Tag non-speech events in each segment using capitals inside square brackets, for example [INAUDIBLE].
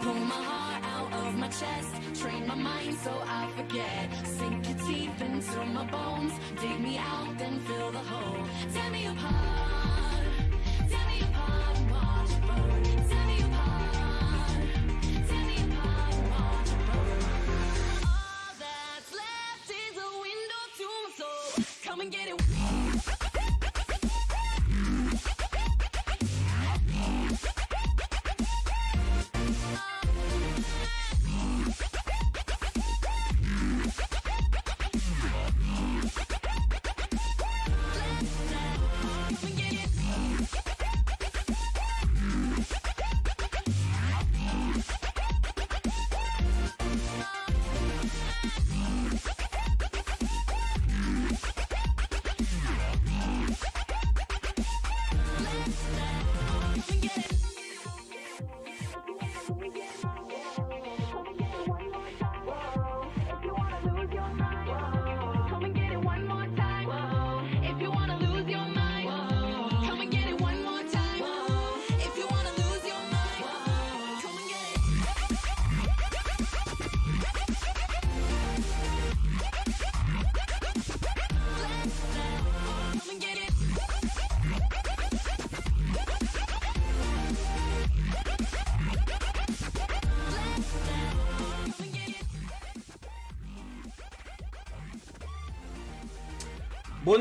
Pull my heart out of my chest, train my mind so I forget. Sink your teeth into my bones, dig me out, then fill the hole. Tear me apart, tear me apart and watch it burn.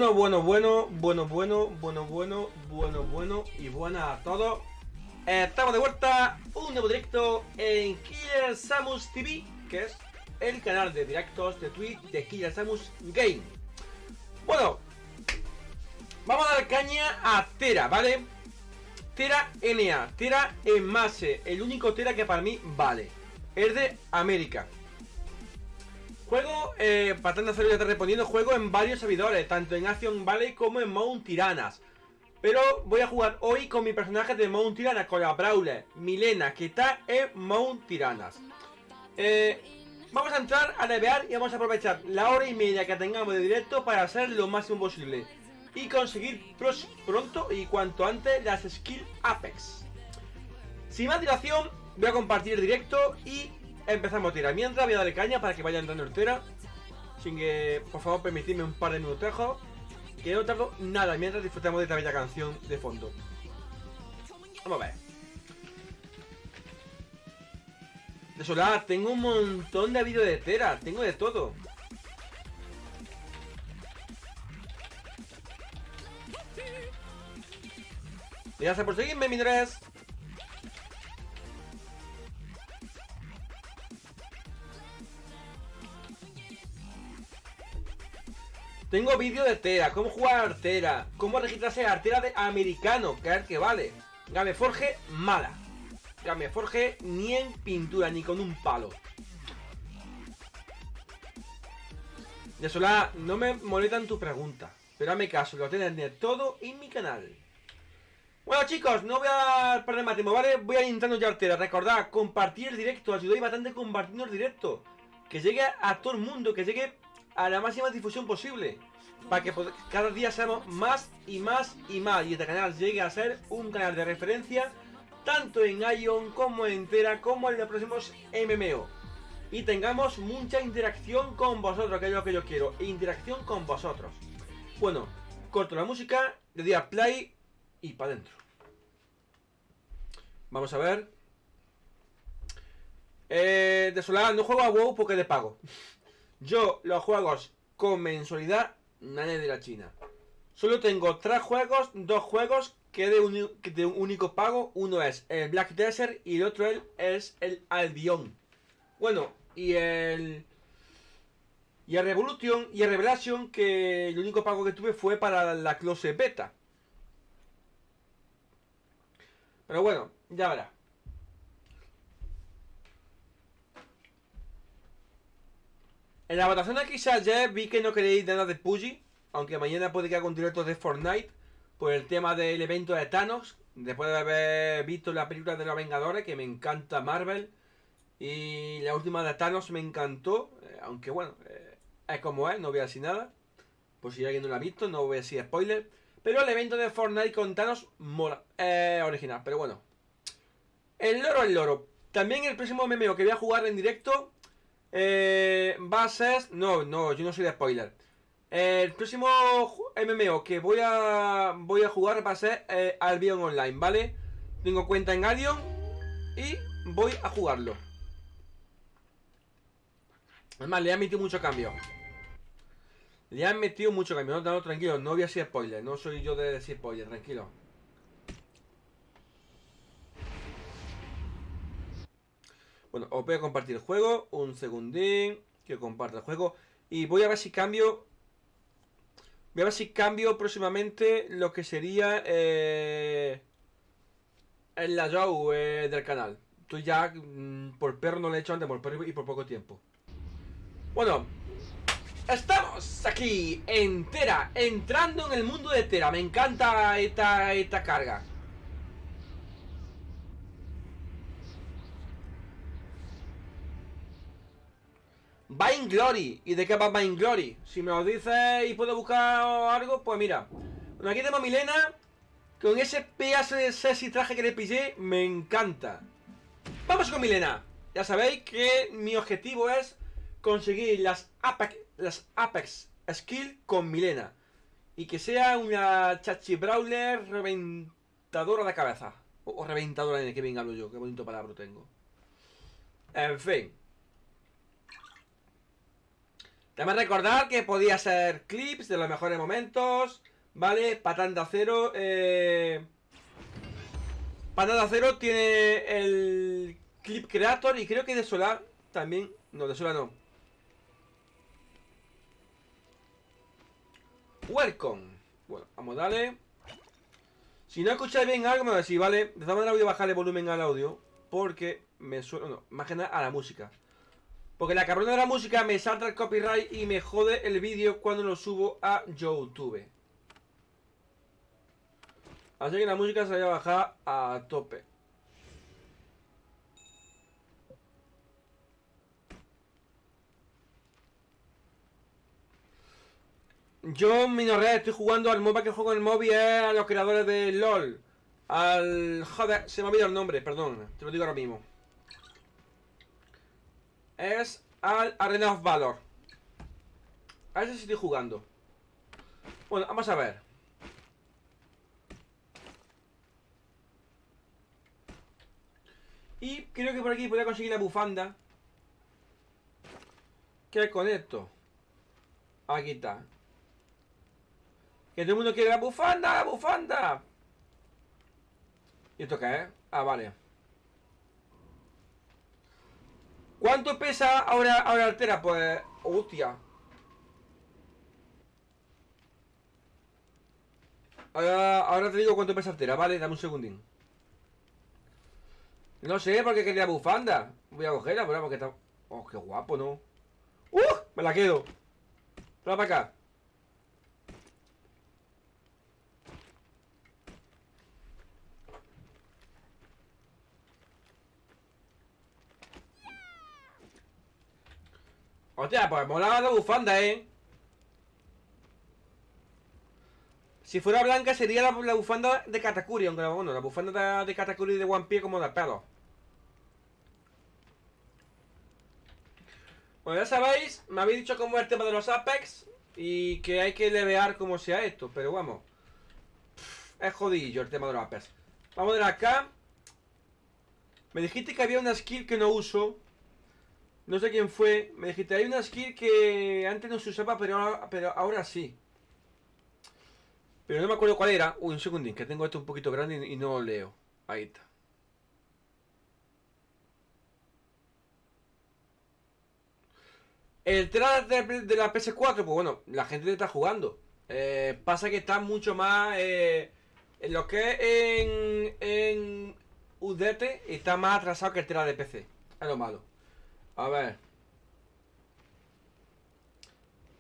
Bueno, bueno, bueno, bueno, bueno, bueno, bueno, bueno, bueno y buenas a todos. Estamos de vuelta, un nuevo directo en Killer Samus TV, que es el canal de directos de Twitch de Killer Samus Game. Bueno, vamos a dar caña a Tera, ¿vale? Tera NA, Tera en Mase, el único Tera que para mí vale. Es de América. Juego, eh, hacerlo ya te respondiendo, juego en varios servidores, tanto en Action Valley como en Mount Tiranas. Pero voy a jugar hoy con mi personaje de Mount Tiranas, con la Brawler, Milena, que está en Mount Tiranas. Eh, vamos a entrar a levear y vamos a aprovechar la hora y media que tengamos de directo para hacer lo máximo posible. Y conseguir pronto y cuanto antes las Skill Apex. Sin más dilación, voy a compartir el directo y empezamos a tirar. Mientras voy a darle caña para que vaya entrando el Tera. Sin que, por favor, permitidme un par de minutejos. Que no tardo nada mientras disfrutamos de esta bella canción de fondo. Vamos a ver. De solar, tengo un montón de vídeos de Tera. Tengo de todo. Gracias por seguirme, mi tres. Tengo vídeo de Tera, cómo jugar a Artera, cómo registrarse a Artera de americano, que que vale. Gameforge, mala. Gameforge ni en pintura, ni con un palo. De sola, no me molestan tu pregunta, pero hazme caso, lo tienes todo en mi canal. Bueno chicos, no voy a perder más tiempo, ¿vale? Voy a intentar ya Artera. Recordad, compartir el directo, ayudáis bastante compartiendo el directo. Que llegue a todo el mundo, que llegue a la máxima difusión posible. Para que cada día seamos más y más y más. Y este canal llegue a ser un canal de referencia tanto en Ion como en Tera como en los próximos MMO. Y tengamos mucha interacción con vosotros, que es lo que yo quiero. Interacción con vosotros. Bueno, corto la música, le doy a play y para adentro. Vamos a ver. Eh, de solar, no juego a WoW porque le pago. Yo los juegos con mensualidad, nadie de la China. Solo tengo tres juegos, dos juegos que de, un único pago. Uno es el Black Desert y el otro es el Albion. Bueno, y el... Y el Revolution y el Revelation que el único pago que tuve fue para la Close Beta. Pero bueno, ya verá. En la votación de quizás ayer vi que no queréis nada de Puggy, aunque mañana puede que haga un directo de Fortnite por el tema del evento de Thanos, después de haber visto la película de los Vengadores, que me encanta Marvel, y la última de Thanos me encantó, eh, aunque bueno, eh, es como es, no voy a decir nada, por si alguien no la ha visto, no voy a decir spoiler, Pero el evento de Fortnite con Thanos mola. Eh, original, pero bueno. El loro, el loro. También el próximo MMO que voy a jugar en directo eh, ser... No, no, yo no soy de spoiler. El próximo MMO que voy a voy a jugar va a ser eh, Albion Online, ¿vale? Tengo cuenta en Albion y voy a jugarlo. Además, le han metido mucho cambio. Le han metido mucho cambio. No, no, tranquilo, no voy a decir spoiler. No soy yo de decir spoiler, tranquilo. Bueno, os voy a compartir el juego. Un segundín. Que comparta el juego. Y voy a ver si cambio. Voy a ver si cambio próximamente lo que sería eh, el layout eh, del canal. Tú ya mm, por perro no le he hecho antes, por perro y por poco tiempo. Bueno, estamos aquí en Tera, entrando en el mundo de Tera. Me encanta esta, esta carga. Glory ¿Y de qué va Glory? Si me lo dices y puedo buscar algo, pues mira. Bueno, aquí tenemos a Milena. Con ese pedazo de sexy traje que le pillé, me encanta. Vamos con Milena. Ya sabéis que mi objetivo es conseguir las Apex, las Apex Skill con Milena. Y que sea una chachi brawler reventadora de cabeza. O, reventadora de que bien hablo yo, qué bonito palabra tengo. En fin. También recordar que podía ser clips de los mejores momentos. ¿Vale? Patán de acero. Eh... De acero tiene el clip creator y creo que de solar también. No, de solar no. Welcome. Bueno, vamos a darle. Si no escucháis bien algo, me va a decir, ¿vale? De todas maneras voy a bajar el volumen al audio. Porque me suena. No, más que nada a la música. Porque la cabrona de la música me salta el copyright y me jode el vídeo cuando lo subo a YouTube. Así que la música se va a bajar a tope. Yo, Minorred, estoy jugando al MOBA que juego en el móvil es a los creadores de LOL. Al... Joder, se me ha olvidado el nombre, perdón. Te lo digo ahora mismo es al Arena of Valor. A ese estoy jugando. Bueno, vamos a ver. Y creo que por aquí podría conseguir la bufanda. ¿Qué con esto? Aquí está. Que todo el mundo quiere la bufanda, la bufanda. ¿Y esto qué es? Ah, vale. ¿Cuánto pesa ahora, ahora altera? Pues... Hostia. Ahora, te digo cuánto pesa altera, vale, dame un segundín. No sé, porque quería bufanda. Voy a cogerla, pero porque está... Oh, qué guapo, ¿no? ¡Uh! Me la quedo. Para acá. Hostia, pues molaba la bufanda, ¿eh? Si fuera blanca sería la, bufanda de Katakuri, aunque bueno, la bufanda de, Katakuri de One Piece como de pelo. Bueno, ya sabéis, me habéis dicho cómo es el tema de los Apex y que hay que levear como sea esto, pero vamos. es jodillo el tema de los Apex. Vamos a ver acá. Me dijiste que había una skill que no uso no sé quién fue. Me dijiste, hay una skill que antes no se usaba, pero ahora, sí. Pero no me acuerdo cuál era. Uy, un segundín, que tengo esto un poquito grande y, no lo leo. Ahí está. El trailer de, la PS4, pues bueno, la gente está jugando. Eh, pasa que está mucho más... Eh, en lo que en, en UDT está más atrasado que el trailer de PC. Es lo malo. A ver.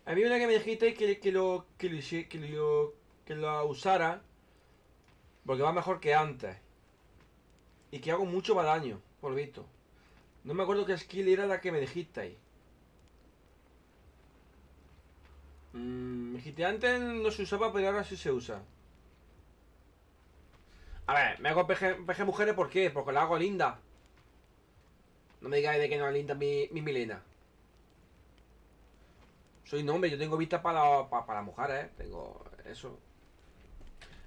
Había una que me dijiste que, que, lo, que, lo, que, lo, que lo usara. Porque va mejor que antes. Y que hago mucho más daño, por visto. No me acuerdo qué skill era la que me dijiste ahí. Mm, me dijiste antes no se usaba, pero ahora sí se usa. A ver, me hago PG, PG mujeres ¿por qué? Porque la hago linda. No me digáis de que no es linda mi, mi Milena. Soy un hombre, yo tengo vista para, para, mujeres, ¿eh? Tengo eso.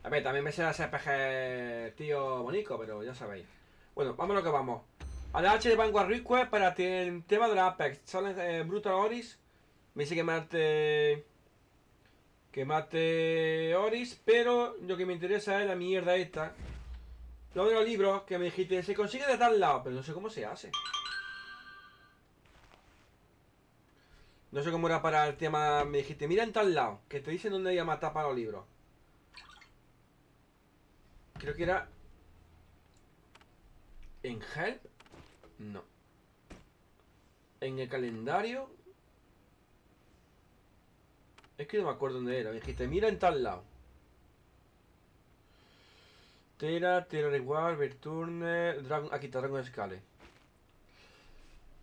A ver, también me sé hacer PG tío bonito, pero ya sabéis. Bueno, vamos a lo que vamos. A la H de Vanguard Request para el tema de la Apex. Salen eh, Brutal Oris. Me dice que mate. Que mate Oris. Pero lo que me interesa es la mierda esta. Lo de los libros que me dijiste. Se consigue de tal lado. Pero no sé cómo se hace. No sé cómo era para el tema. Me dijiste, mira en tal lado. Que te dicen dónde hay a matar para los libros. Creo que era. ¿En Help? No. En el calendario. Es que no me acuerdo dónde era. Me dijiste, mira en tal lado. Tera, Tera Reward, Verturne, Dragon. Aquí está Dragon Scale.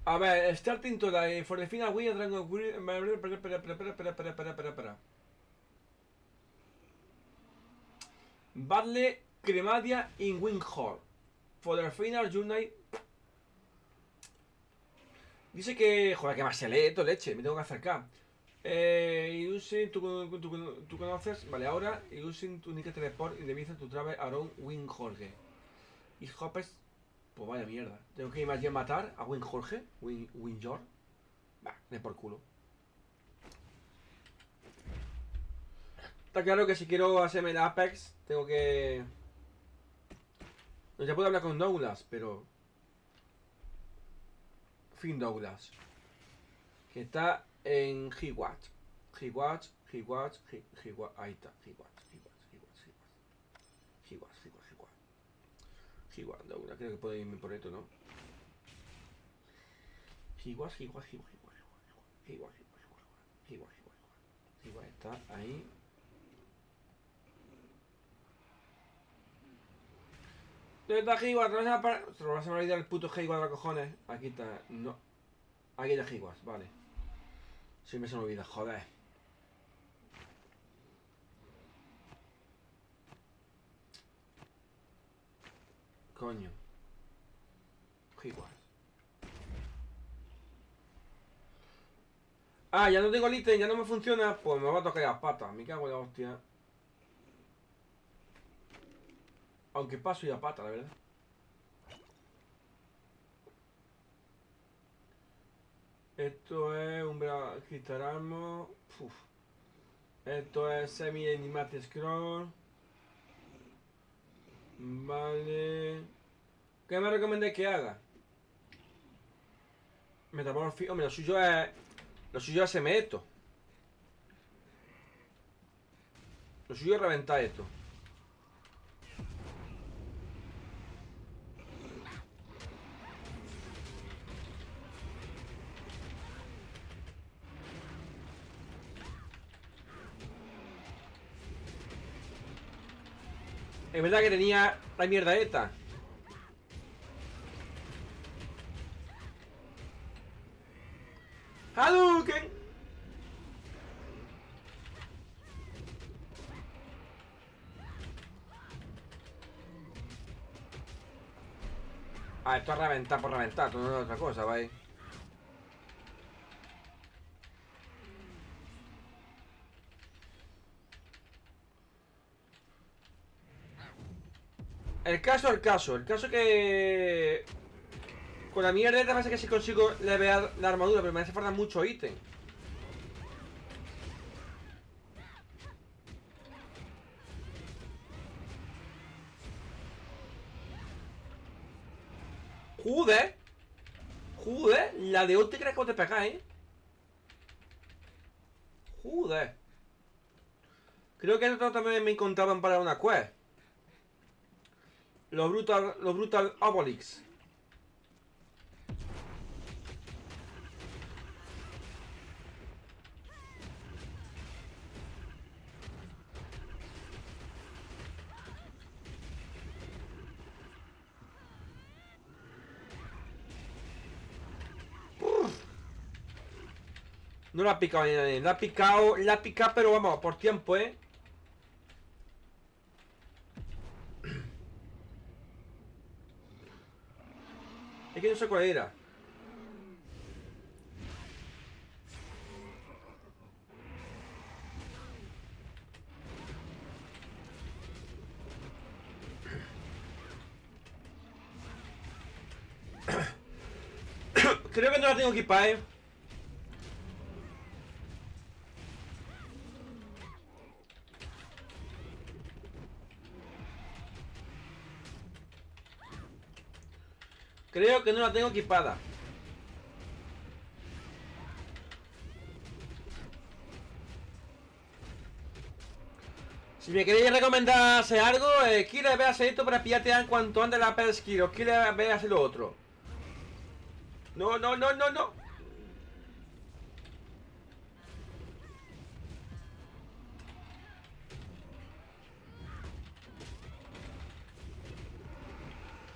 A ver, starting today for the final win Dragon Queen. Espera, espera, espera, espera, espera, espera, espera, espera. Battle Cremadia in Windhorn. For the final journey. Dice que. Joder, que más se lee esto, leche. Me tengo que acercar. Eh, using tú, tú, tú, conoces, vale, ahora using tu Nick Teleport y de tu travel around Wing Y hoppers pues vaya mierda. Tengo que ir más a matar a Win Jorge, Win, Win George. Va, de por culo. Está claro que si quiero hacerme el Apex, tengo que. No, ya puedo hablar con Douglas, pero. Finn Douglas. Que está en Hewatch. Hewatch, Hewatch, Hewatch. Ahí está, Hewatch, Hewatch, Hewatch. Hewatch, Hewatch, Hewatch, Douglas. Creo que puedo irme por esto, ¿no? Hewatch, Hewatch, Hewatch. Hewatch, Hewatch, Hewatch, Hewatch, Hewatch. Hewatch está ahí. ¿Dónde está Higuas? ¿Dónde se va a Se lo vas a olvidar el puto Higuas de los cojones. Aquí está. No. Aquí está Higuas, vale. Siempre se me olvida, joder. Coño. Higuas. Ah, ya no tengo el ítem, ya no me funciona. Pues me va a tocar las patas. Me cago en la hostia. Aunque paso y a pata, la verdad. Esto es un Quitaramo. Esto es semi animate scroll. Vale. ¿Qué me recomendáis que haga? Metamorfismo. Hombre, lo suyo es. Lo suyo es hacerme esto. Lo suyo es reventar esto. Es verdad que tenía la mierda esta. ¡Hadouken! Ah, esto es reventar por reventar, esto no es otra cosa, ¿vale? El caso, el caso, el caso que... Con la mierda te pasa que si consigo levear la armadura, pero me hace falta mucho ítem. Joder Joder, la de hoy te crees que te pega, eh Joder Creo que esto también me encontraban para una quest los Brutal, los Brutal Abolix. No la ha picado ni nadie. La ha picado, la ha picado, pero vamos, por tiempo, ¿eh? Es que no sé cuál era. Creo que no la tengo equipada, Creo que no la tengo equipada. Si me queréis recomendar algo, eh, quiero ver hacer esto para pillarte en cuanto antes la pesquiro. Quiero ver hacer lo otro. No, no, no, no, no.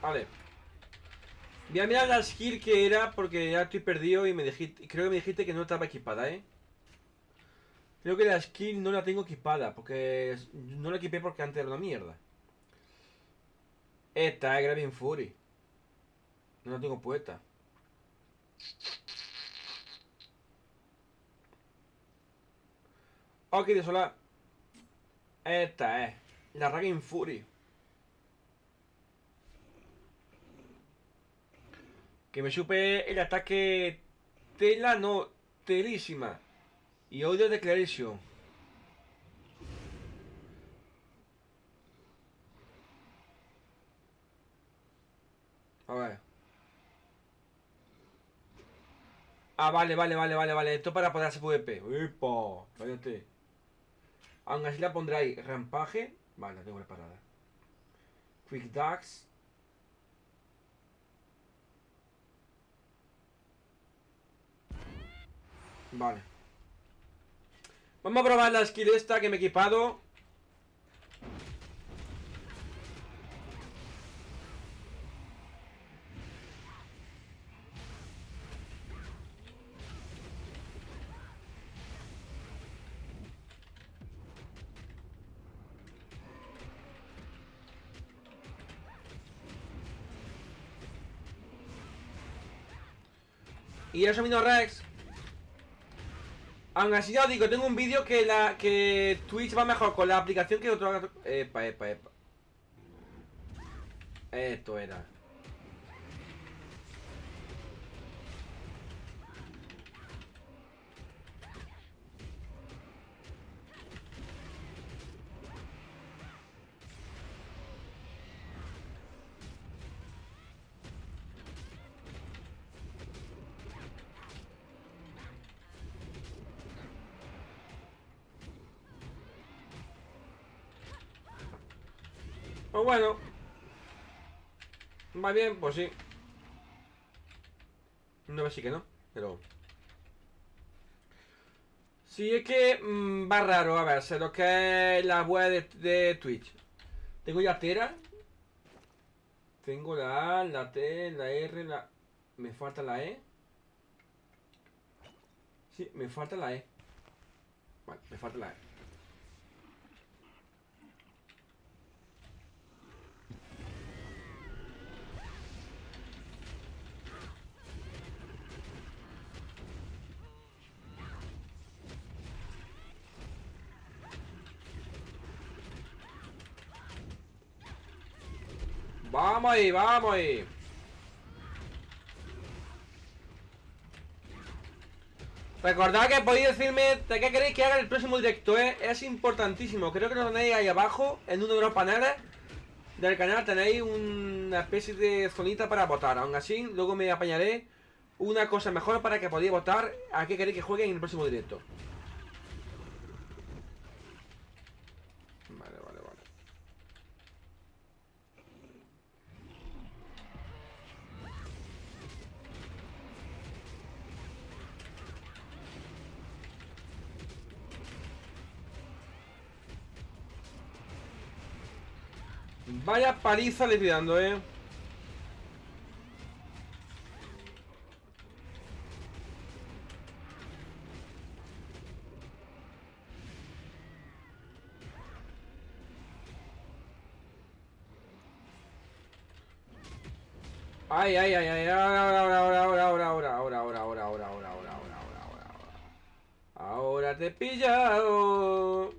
Vale. Voy a mirar la skill que era porque ya estoy perdido y me dijiste, creo que me dijiste que no estaba equipada, ¿eh? Creo que la skill no la tengo equipada porque no la equipé porque antes era una mierda. Esta es Graving Fury. No la tengo puesta. Ok, de sola. Esta es la Raging Fury. Que me supe el ataque tela, no, telísima. Y odio Declaration. A ver. Ah, vale, vale, vale, vale, vale. Esto para poder hacer PvP. ¡Epa! Cállate. Aún así la pondré ahí. Rampaje. Vale, tengo preparada. Quick Ducks. Vale. Vamos a probar la skill esta que me he equipado. Y vino Rex. Aún así ya os digo, tengo un vídeo que la que Twitch va mejor con la aplicación que otro... Epa, epa, epa. Esto era. Bueno. Va bien, pues sí. No, sí que no, pero... Sí, es que mmm, va raro, a ver, sé lo que es la web de, Twitch. Tengo ya Tera. Tengo la A, la T, la R, la... Me falta la E. Sí, me falta la E. Me falta la E. Vamos ahí, vamos ahí. Recordad que podéis decirme de qué queréis que haga el próximo directo, ¿eh? Es importantísimo. Creo que lo tenéis ahí abajo, en uno de los paneles del canal. Tenéis una especie de zonita para votar. Aún así, luego me apañaré una cosa mejor para que podáis votar a qué queréis que juegue en el próximo directo. Vaya paliza le estoy eh. Ay, ay, ay, ay, ahora, ahora, ahora, ahora, ahora, ahora, ahora, ahora, ahora, ahora, ahora, ahora, ahora, ahora, ahora, ahora. Ahora te he pillado.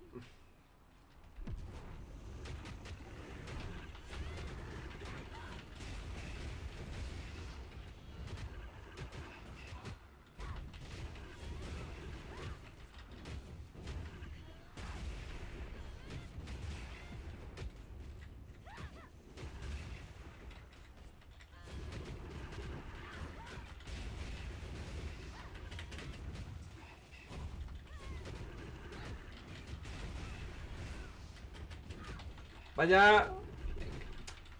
Vaya.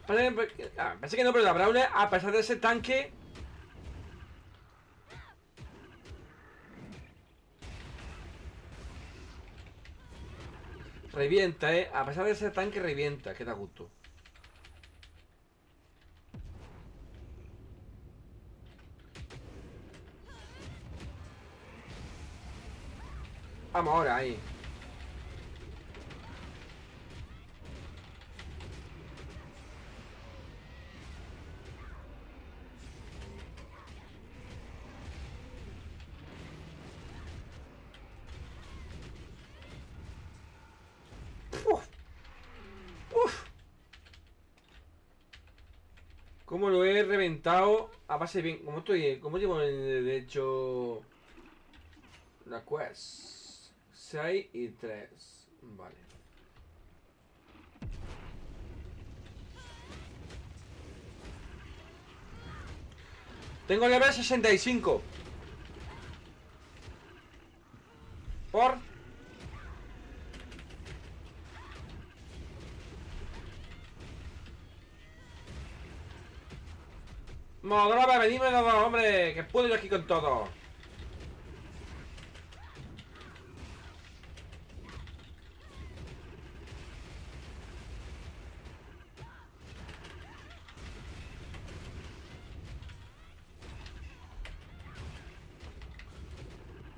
Parece, ah, parece que no, pero la Brawler, a pesar de ese tanque. Revienta, eh. A pesar de ese tanque, revienta. Que da gusto. Vamos ahora, ahí. Uf. Uf. ¿Cómo reventado? A base bien. ¿Cómo estoy? ¿Cómo llevo de hecho la quest? 6 y 3. Vale. Tengo nivel 65. Por Modroba, venime los dos, hombre, que puedo yo aquí con todo.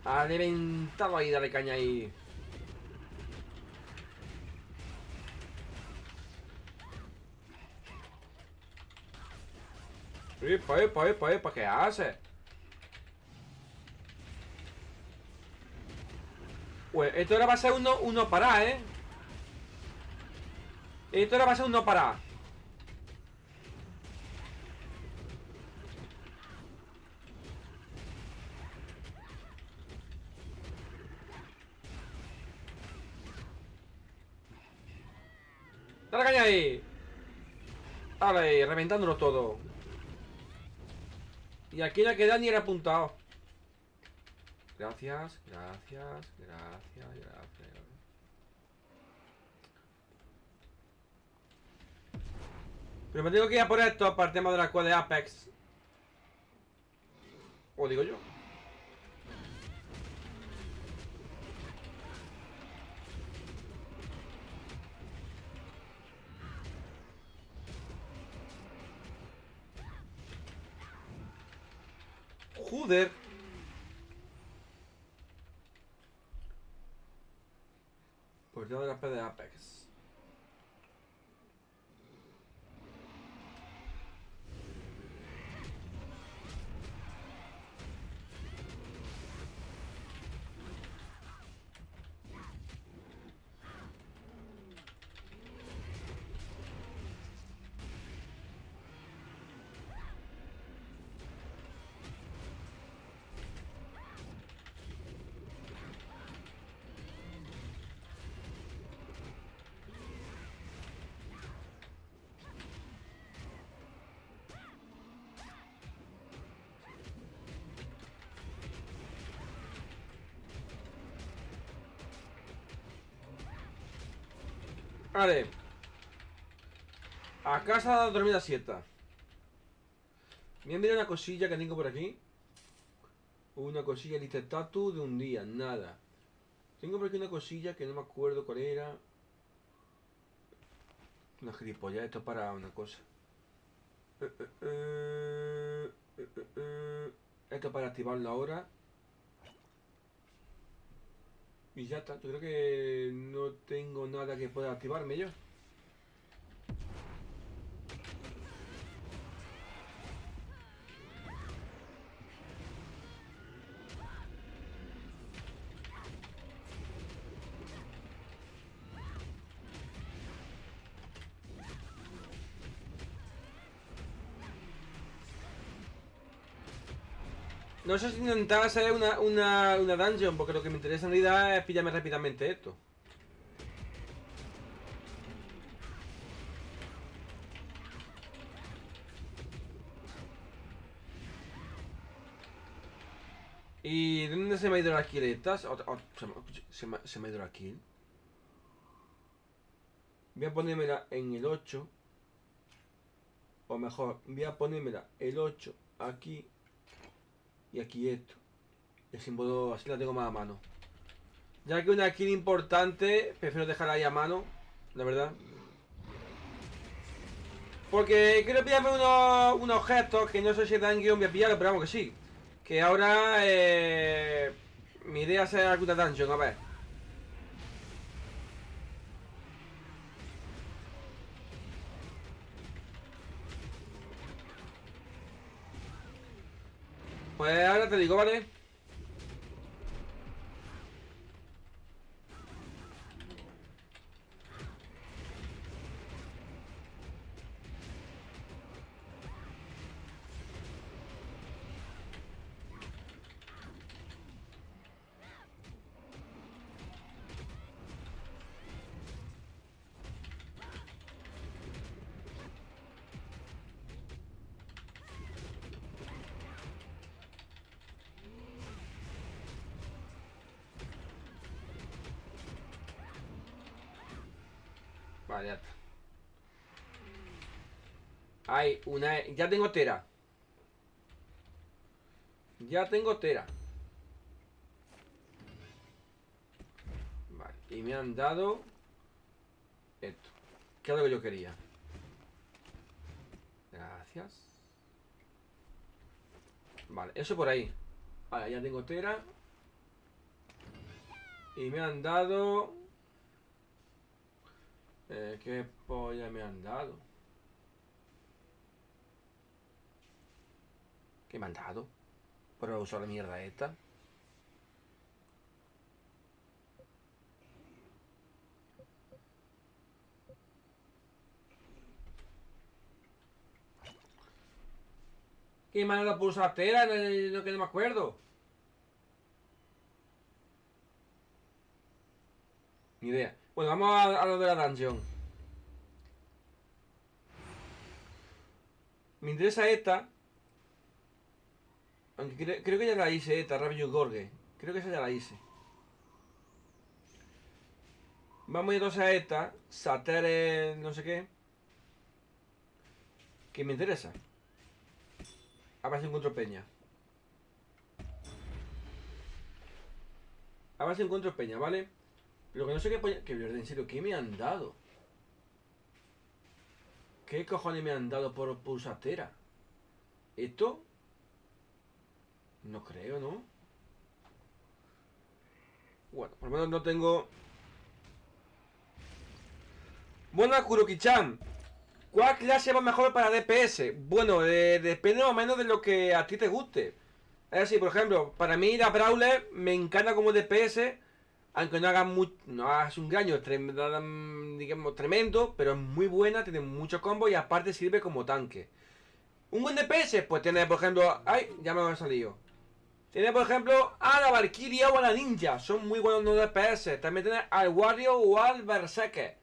Ha reventado ahí, dale caña ahí. Epa, epa, epa, epa, ¿qué hace? Pues esto ahora va a ser uno, uno para, ¿eh? Esto ahora va a ser uno para. Dale caña ahí. Dale, reventándolo todo. Y aquí no queda ni el apuntado. Gracias, gracias, gracias, gracias. Pero me tengo que ir a por esto para el de la cual de Apex. O digo yo. Uder. Portadora pues de Apex. Vale. A casa de dormida siesta. Voy a una cosilla que tengo por aquí. Una cosilla lista estatus de un día, nada. Tengo por aquí una cosilla que no me acuerdo cuál era. Una gilipollas, esto es para una cosa. Eh, eh, eh. Esto es para activarlo ahora. Y ya está, yo creo que no tengo nada que pueda activarme yo. No sé si intentar hacer una, una, una dungeon, porque lo que me interesa en realidad es pillarme rápidamente esto. ¿Y dónde se me ha ido la kill se me- se me ha ido la kill. Voy a ponérmela en el 8. O mejor, voy a ponérmela el 8 aquí y aquí esto. El símbolo así la tengo más a mano. Ya que una kill importante, prefiero dejarla ahí a mano, la verdad. Porque quiero pillarme unos, unos objetos que no sé si dan guion voy a pillarlo, pero vamos que sí. Que ahora eh, mi idea es hacer alguna dungeon, a ver. Pues ahora te digo, ¿vale? Hay una... Ya tengo tera. Ya tengo tera. Vale, y me han dado... Esto. Que es lo que yo quería. Gracias. Vale, eso por ahí. Vale, ya tengo tera. Y me han dado... Eh, ¿Qué polla me han dado? ¿Qué me han dado? Por usar la mierda esta. ¿Qué me han dado por usar tela? No, no- no- que no me acuerdo. Ni idea. Bueno, vamos a, a lo de la dungeon. Me interesa esta. Creo que ya la hice esta, Rabbit Gorge. Creo que esa ya la hice. Vamos a ir a esta. Satere no sé qué. Que me interesa. A ver si encuentro peña. A ver si encuentro peña, ¿vale? Pero que no sé qué polla... Que en serio, ¿qué me han dado? ¿Qué cojones me han dado por pulsatera? ¿Esto? No creo, ¿no? Bueno, por lo menos no tengo... Buena Kuroki-chan. ¿Cuál clase va mejor para DPS? Bueno, depende más o menos de lo que a ti te guste. Es decir, por ejemplo, para mí la Brawler me encanta como DPS, aunque no haga, mu- no hagas un daño trem- digamos, tremendo, pero es muy buena, tiene muchos combos y aparte sirve como tanque. Un buen DPS, pues tiene, por ejemplo, ay, ya me ha salido. Tiene, por ejemplo, a la Valkyria o a la Ninja, son muy buenos no DPS. También tiene al Wario o al Berserker,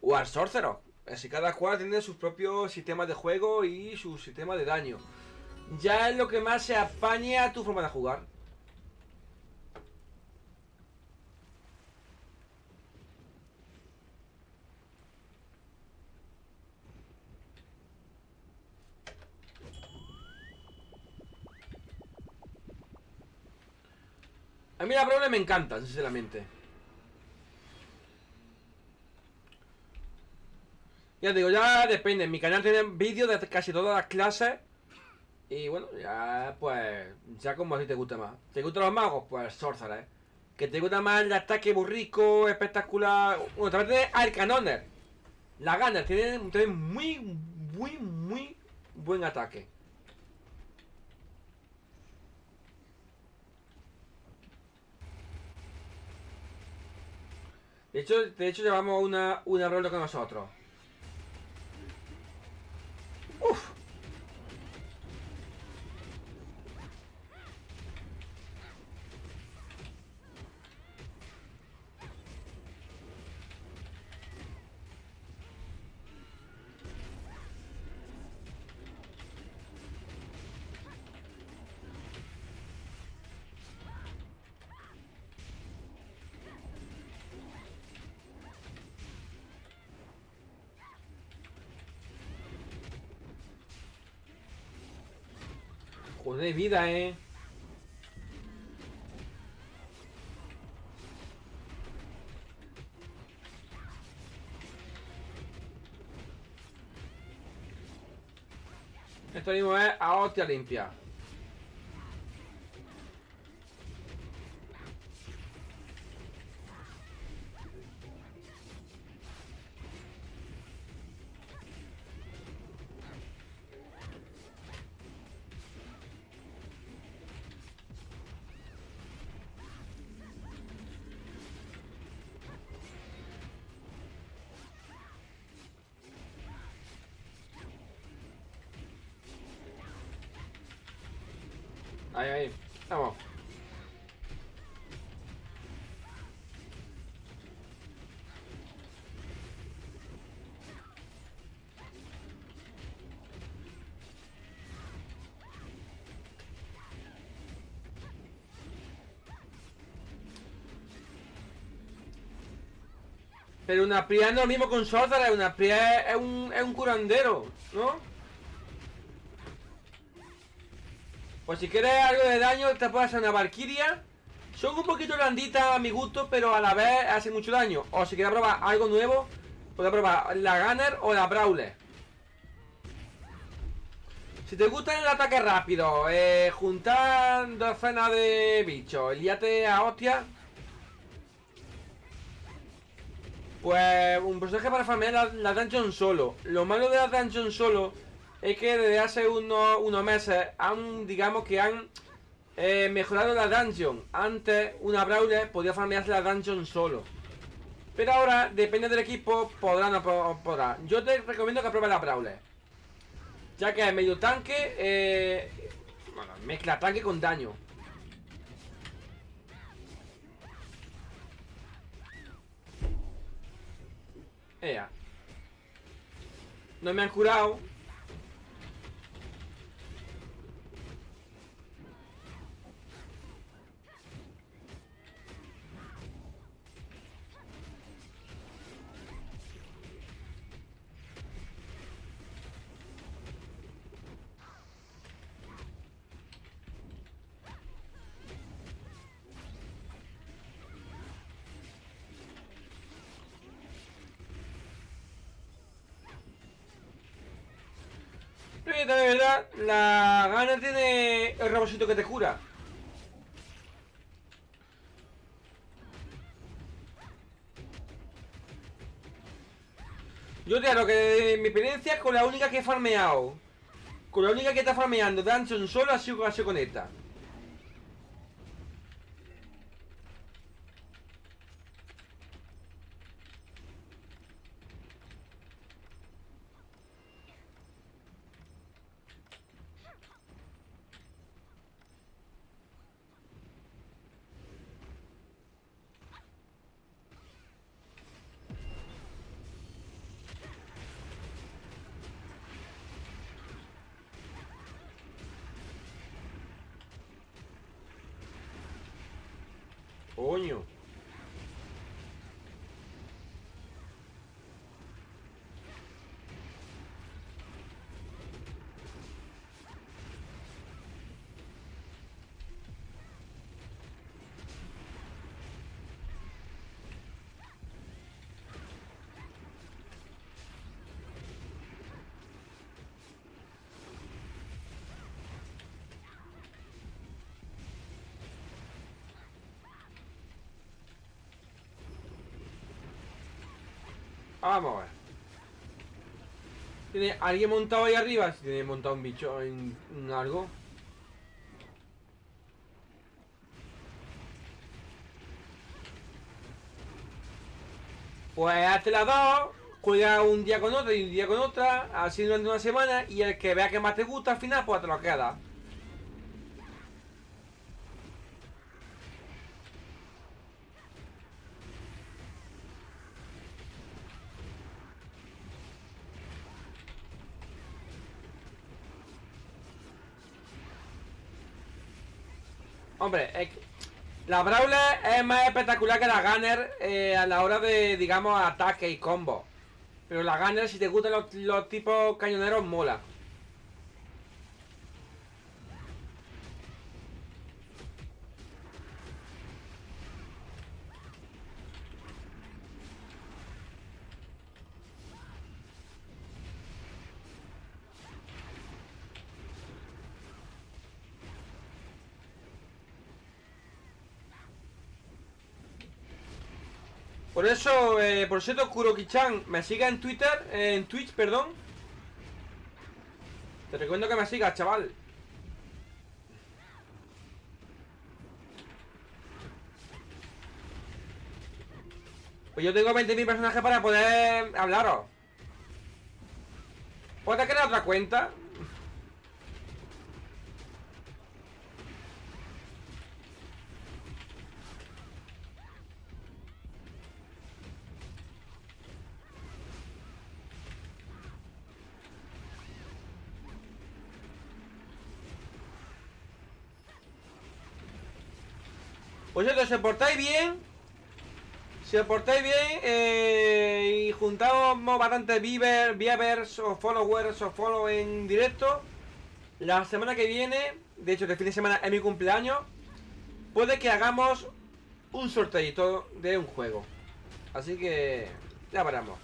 o al Sorcerer. Así cada cual tiene sus propios sistemas de juego y su sistema de daño. Ya es lo que más se apañe a tu forma de jugar. A mí la Brawler me encanta, sinceramente. Ya digo, ya depende. Mi canal tiene vídeos de casi todas las clases. Y bueno, ya pues. Ya como a ti te gusta más. ¿Te gustan los magos? Pues Sorcerer. Que te gusta más el ataque burrico, espectacular. Bueno, también tiene Arcanoner. La Gunner tiene, tiene muy, muy, muy buen ataque. De hecho, de hecho llevamos una, una rol con nosotros. Uf. Joder, vida, eh. Esto mismo es a hostia limpia. Pero una pría no es lo mismo con Sorcerer, una pría es, un, es un curandero, ¿no? Pues si quieres algo de daño, te puedes hacer una Valkyria. Son un poquito blanditas a mi gusto, pero a la vez hacen mucho daño. O si quieres probar algo nuevo, puedes probar la Gunner o la Brawler. Si te gusta el ataque rápido, eh, juntar docenas de bichos, liate a hostia. Pues un personaje para farmear la, dungeon solo. Lo malo de la dungeon solo es que desde hace unos, unos meses han, digamos que han eh, mejorado la dungeon. Antes una brawler podía farmearse la dungeon solo. Pero ahora, depende del equipo, podrá o no podrá. Yo te recomiendo que pruebes la brawler. Ya que es medio tanque, eh, bueno, mezcla tanque con daño. Ea. No me han curado. De verdad, la gana tiene el robocito que te cura. Yo te lo que de mi experiencia con la única que he farmeado. Con la única que está farmeando Dungeon solo ha sido, ha sido con esta. Coño. Vamos a ver. ¿Tiene alguien montado ahí arriba? Si tiene montado un bicho en, en algo. Pues hazte las dos, juega un día con otra y un día con otra, así durante una semana, y el que vea que más te gusta al final, pues te lo queda. Hombre, es que la Brawler es más espectacular que la Gunner eh, a la hora de, digamos, ataque y combo. Pero la Gunner, si te gustan los, los tipos cañoneros, mola. Por eso, eh, por cierto, Kuroki-chan, me siga en Twitter, eh, en Twitch, perdón. Te recomiendo que me sigas, chaval. Pues yo tengo 20.000 personajes para poder hablaros. ¿Puedes crear otra cuenta? Pues si os portáis bien. Si os portáis bien eh, Y juntamos bastantes viewers o followers o follow en directo. La semana que viene De hecho, este fin de semana es mi cumpleaños Puede que hagamos un sorteito de un juego. Así que ya veremos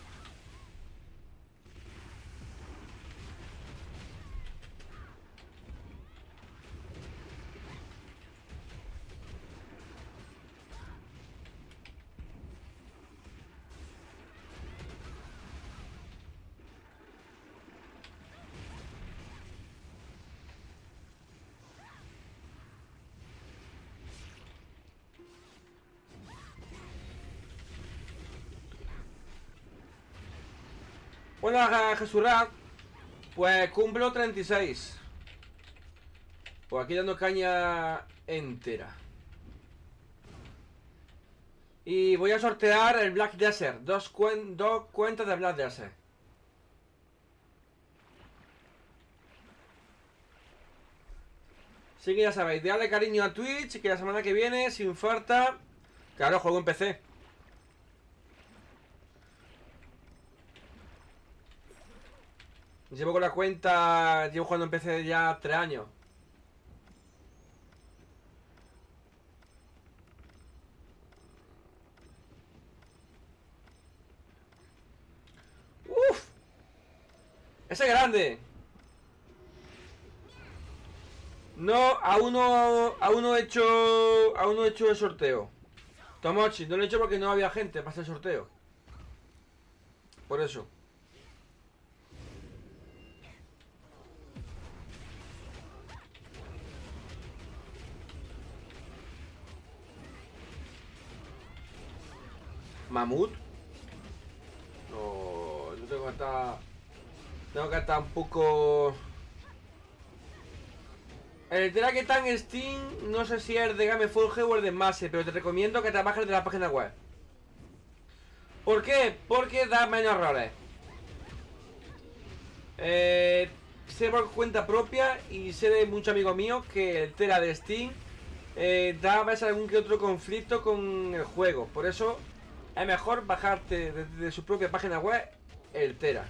Bueno, Jesús pues cumplo 36. Pues aquí dando caña entera. Y voy a sortear el Black Desert. Dos, dos cuentas de Black Desert. Así que ya sabéis, dale cariño a Twitch, que la semana que viene, sin falta... Claro, juego en PC. Llevo con la cuenta, llevo jugando en PC ya tres años. ¡Uf! ¡Ese es grande! No, aún no, aún no he hecho, aún no he hecho el sorteo. Tomochi, no lo he hecho porque no había gente para hacer el sorteo. Por eso. ¿Mamut? No, yo tengo que estar... Tengo que estar un poco... El Tera que está en Steam, no sé si es de Gameforge o el de Mase, pero te recomiendo que trabajes de la página web. ¿Por qué? Porque da menos errores. Eh, sé por cuenta propia y sé de muchos amigos míos que el Tera de Steam eh, da a veces algún que otro conflicto con el juego. Por eso es mejor bajarte desde su propia página web el Tera.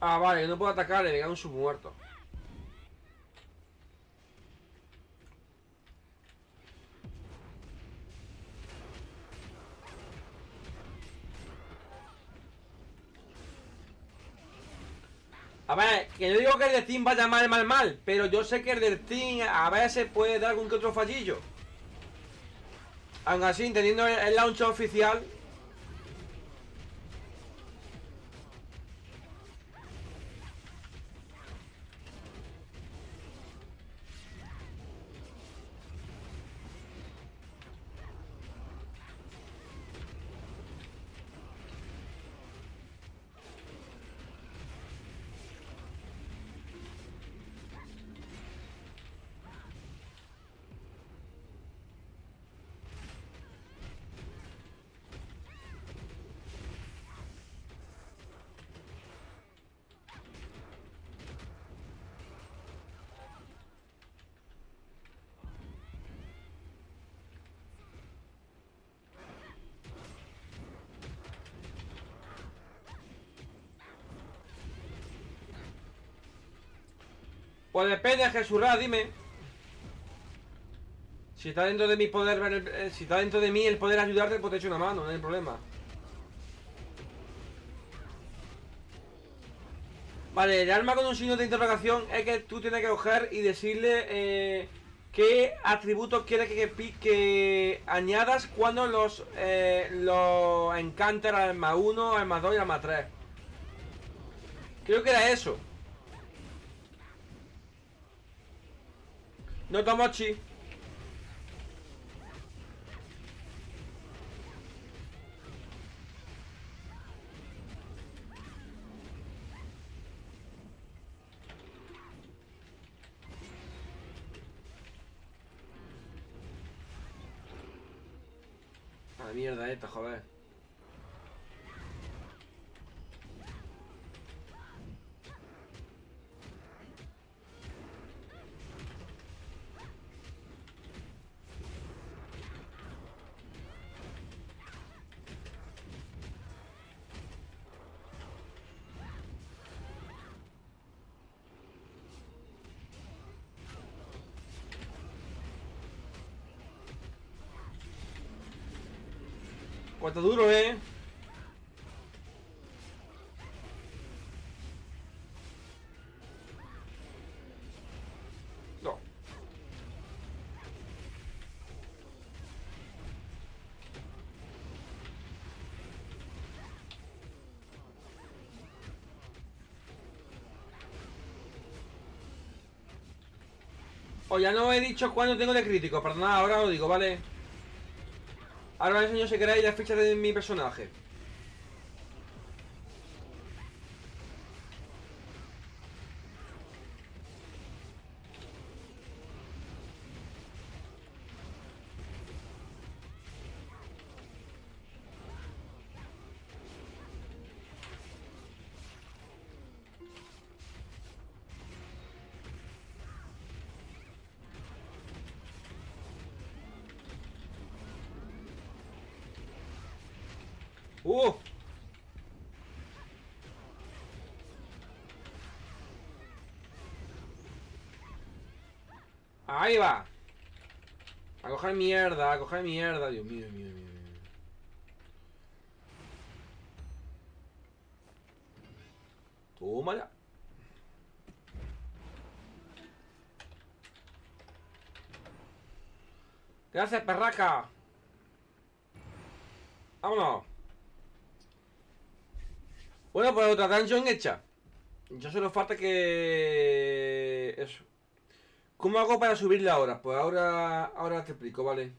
Ah, vale, no puedo atacarle, me un submuerto. A ver, que yo digo que el de Steam vaya mal, mal, mal Pero yo sé que el de Steam a veces puede dar algún que otro fallillo. Aún así, teniendo el launch oficial Pues depende, Jesús, dime. Si está dentro de mi poder ver eh, si está dentro de mí el poder ayudarte, pues te echo una mano, no hay problema. Vale, el arma con un signo de interrogación es que tú tienes que coger y decirle eh, qué atributos quieres que, que, añadas cuando los, eh, los encanter al más 1, al más 2 y al más 3. Creo que era eso. No Tomochi. A la mierda esta, joder. Cuánto duro, eh. O ya no he dicho cuándo tengo de crítico, perdonad, ahora lo digo, ¿vale? Ahora os enseño si queréis la ficha de mi personaje. Ahí va. A coger mierda, a coger mierda. Dios mío, Dios mío, Dios mío. Tómala. Gracias, perraca. Vámonos. Bueno, pues otra dungeon hecha. Ya solo falta que... Eso. ¿Cómo hago para subirla ahora? Pues ahora, ahora te explico, ¿vale?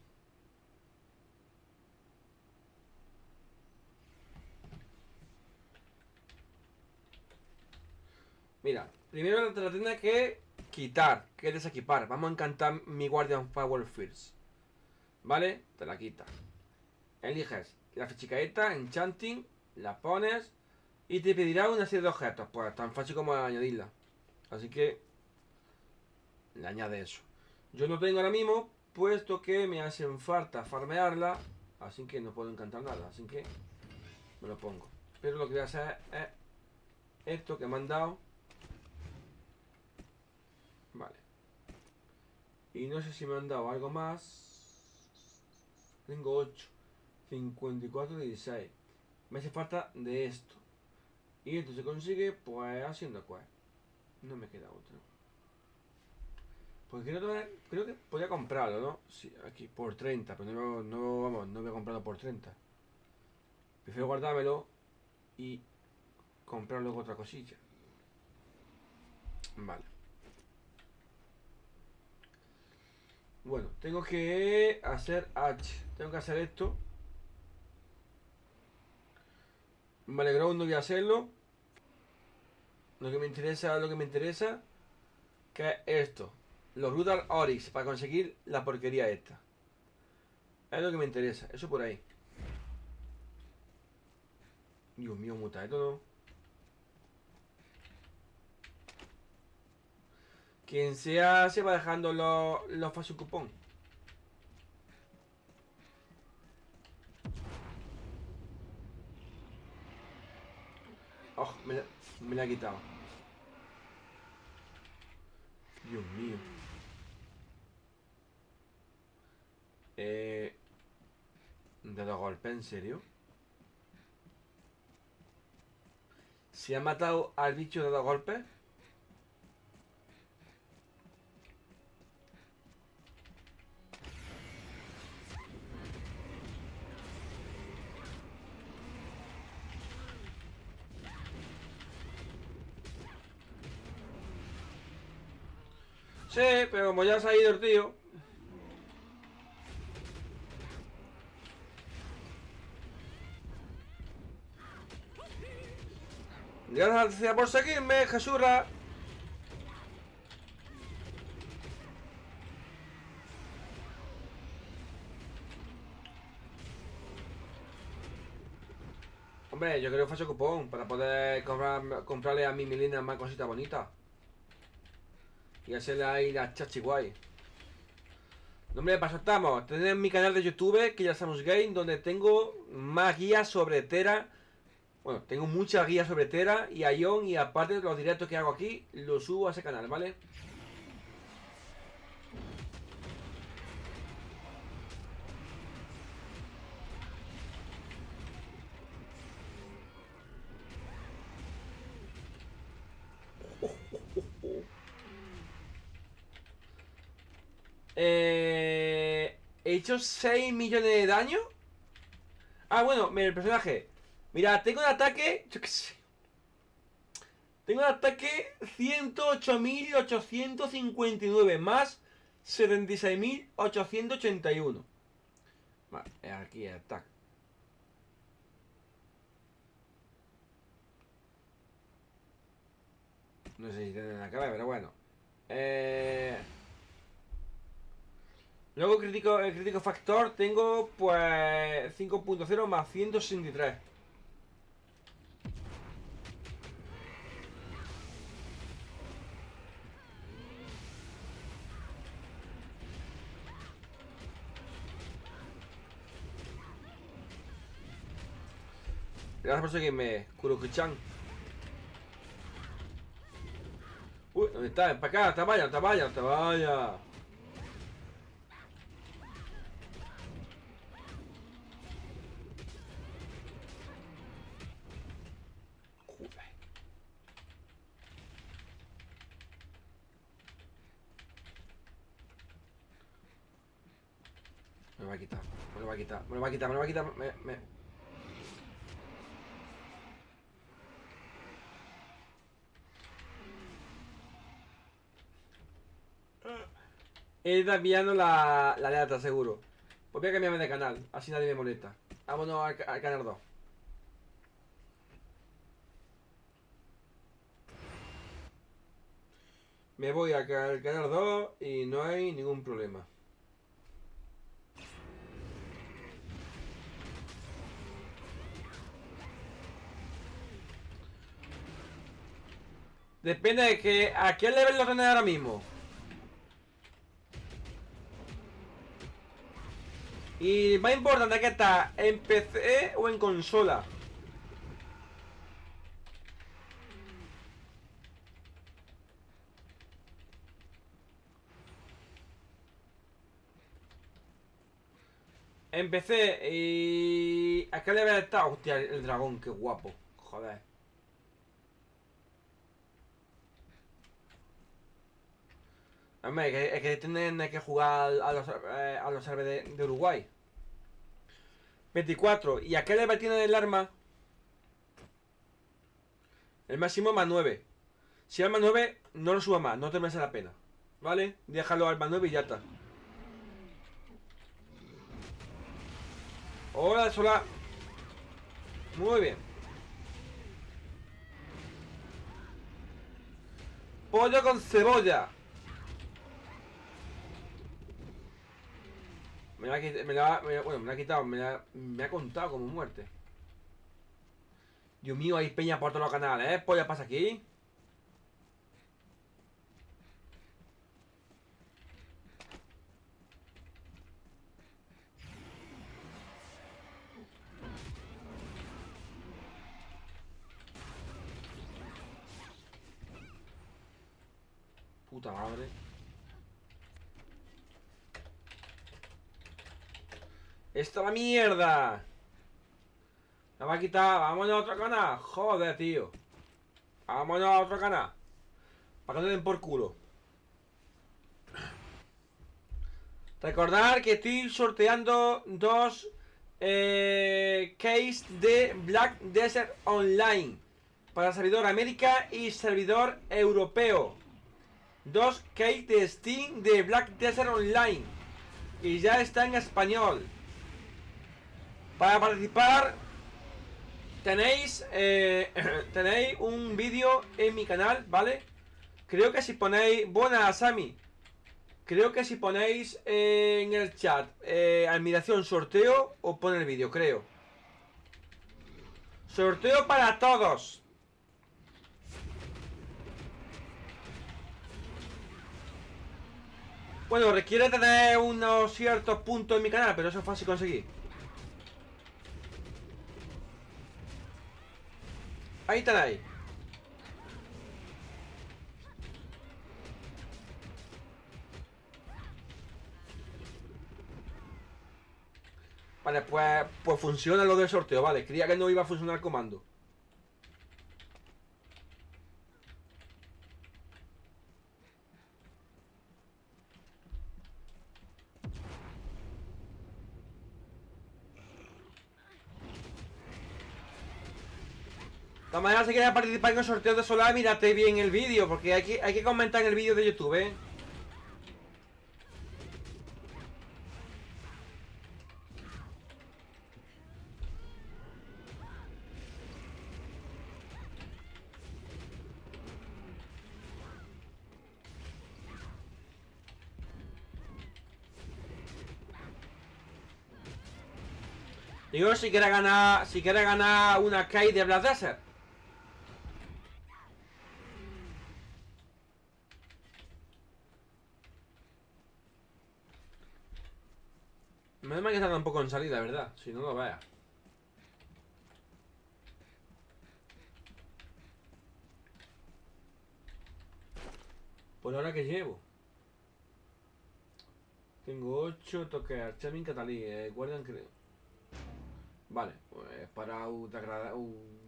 Mira, primero te la tienes que quitar, que desequipar. Vamos a encantar mi Guardian Power First. ¿Vale? Te la quitas. Eliges la fichica esta, Enchanting, la pones y te pedirá una serie de objetos. Pues tan fácil como añadirla. Así que le añade eso. Yo no tengo ahora mismo, puesto que me hacen falta farmearla. Así que no puedo encantar nada. Así que me lo pongo. Pero lo que voy a hacer es esto que me han dado. Vale. Y no sé si me han dado algo más. Tengo 8. 54, 16. Me hace falta de esto. Y esto se consigue pues haciendo quest. No me queda otro. Porque creo, que- creo que podía comprarlo, ¿no? Sí, aquí, por 30, pero no, no, vamos, no voy a comprarlo por 30. Prefiero guardármelo y comprar luego otra cosilla. Vale. Bueno, tengo que hacer H. Tengo que hacer esto. Vale, Ground no voy a hacerlo. Lo que me interesa, lo que me interesa, que es esto. Los Brutal Oryx, para conseguir la porquería esta. Es lo que me interesa, eso por ahí. Dios mío, muta esto no. Quien sea se va dejando los, los fácil cupón. Oh, me la, me la ha quitado. Dios mío. Eh, ¿De dos golpes? ¿En serio? ¿Se ha matado al bicho de dos golpes? Sí, pero como ya se ha ido el tío. Gracias por seguirme, Jesura. Hombre, yo creo que fue cupón para poder comprar, comprarle a mi Milena más cositas bonitas. Y hacerle ahí la chachi guay. No, hombre, paso estamos. Tenéis mi canal de YouTube, que ya estamos game, donde tengo más guías sobre Tera. Bueno, tengo muchas guías sobre Tera y Ion y aparte de los directos que hago aquí, los subo a ese canal, ¿vale? Eh, he hecho 6 millones de daño. Ah, bueno, el personaje. Mira, tengo un ataque. Yo qué sé. Tengo un ataque 108.859 más 76.881. Vale, aquí ataque. No sé si tiene la cara, pero bueno. Eh... Luego crítico, el crítico factor tengo pues 5.0 más 163. Gracias por seguirme, Kuroku-chan. Uy, ¿dónde está? Para acá, te vaya, te vaya, te vaya. Me lo va a quitar, me lo va a quitar, me lo va a quitar, me lo va a quitar, me... me... He ido enviando la, la alerta, seguro. Pues voy a cambiarme de canal, así nadie me molesta. Vámonos al, al canal 2. Me voy al ca- al canal 2 y no hay ningún problema. Depende de que a qué level lo tenés ahora mismo. Y más importante que está en PC o en consola. En PC y... ¿A qué level está? Hostia, el dragón, qué guapo. Joder. Hombre, es que, es que tienen que jugar a los, eh, a los de, de Uruguay. 24. ¿Y a qué level tiene el arma? El máximo más 9. Si más 9, no lo suba más, no te merece la pena. ¿Vale? Déjalo al más 9 y ya está. Hola, sola. Muy bien. Pollo con cebolla. Me la ha quitado, me la, ha contado como muerte. Dios mío, hay peña por todos los canales, ¿eh? Polla pasa aquí. Puta madre. Esto la mierda. Me va a quitar. Vámonos a otro canal. Joder, tío. Vámonos a otro canal. Para que no den por culo. Recordar que estoy sorteando dos eh, de Black Desert Online para servidor América y servidor europeo. Dos case de Steam de Black Desert Online y ya está en español. Para participar tenéis eh, [CLEARS THROAT] tenéis un vídeo en mi canal, ¿vale? Creo que si ponéis buena Sami Creo que si ponéis en el chat eh, admiración sorteo, os pone el vídeo, creo. Sorteo para todos. Bueno, requiere tener unos ciertos puntos en mi canal, pero eso es fácil conseguir. Ahí tenéis. Vale, pues, pues funciona lo del sorteo, vale. Creía que no iba a funcionar el comando. Todas maneras, si quieres participar en el sorteo de Solar, mírate bien el vídeo, porque hay que, hay que comentar en el vídeo de YouTube, ¿eh? Digo, si quiere ganar, si quiere ganar una Kai de Black Desert. Me da que está un poco en salida, ¿verdad? Si no lo vea. Por ahora que llevo. Tengo 8 toques Archamin Catalí, eh, guardian creo. Vale, pues para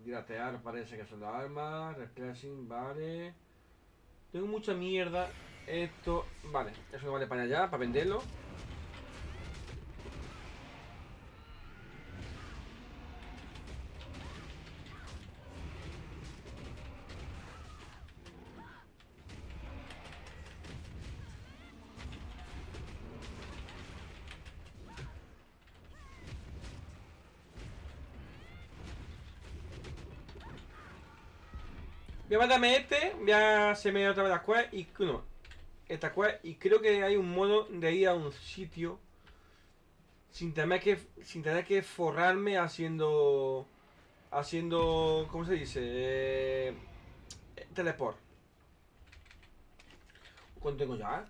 gratear parece que son las armas, Replacing, vale. Tengo mucha mierda. Esto, vale, eso no vale para allá, para venderlo. Voy a mandarme este, voy a hacerme otra vez la quest y esta quest y creo que hay un modo de ir a un sitio sin tener que sin tener que forrarme haciendo haciendo ¿cómo se dice? Eh, teleport. ¿Cuánto tengo ya?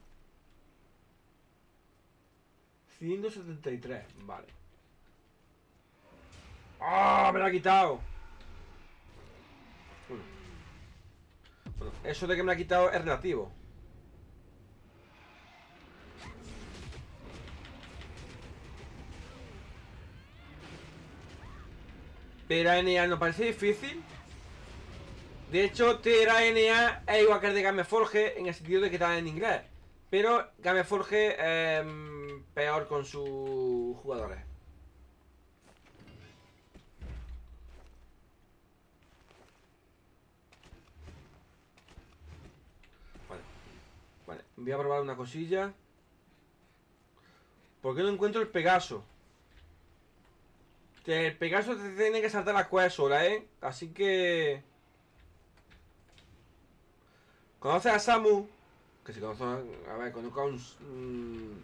173, vale. ¡Ah! me lo ha quitado. Eso de que me ha quitado es relativo. Pero NA no parece difícil. De hecho, TRA-NA es igual que el de Gameforge en el sentido de que está en inglés. Pero Gameforge es peor con sus jugadores. Voy a probar una cosilla. ¿Por qué no encuentro el Pegaso? el Pegaso te tiene que saltar la cueva sola, ¿eh? Así que... ¿Conoces a Samu? Que si conoce... A ver, conozco a un... Mm,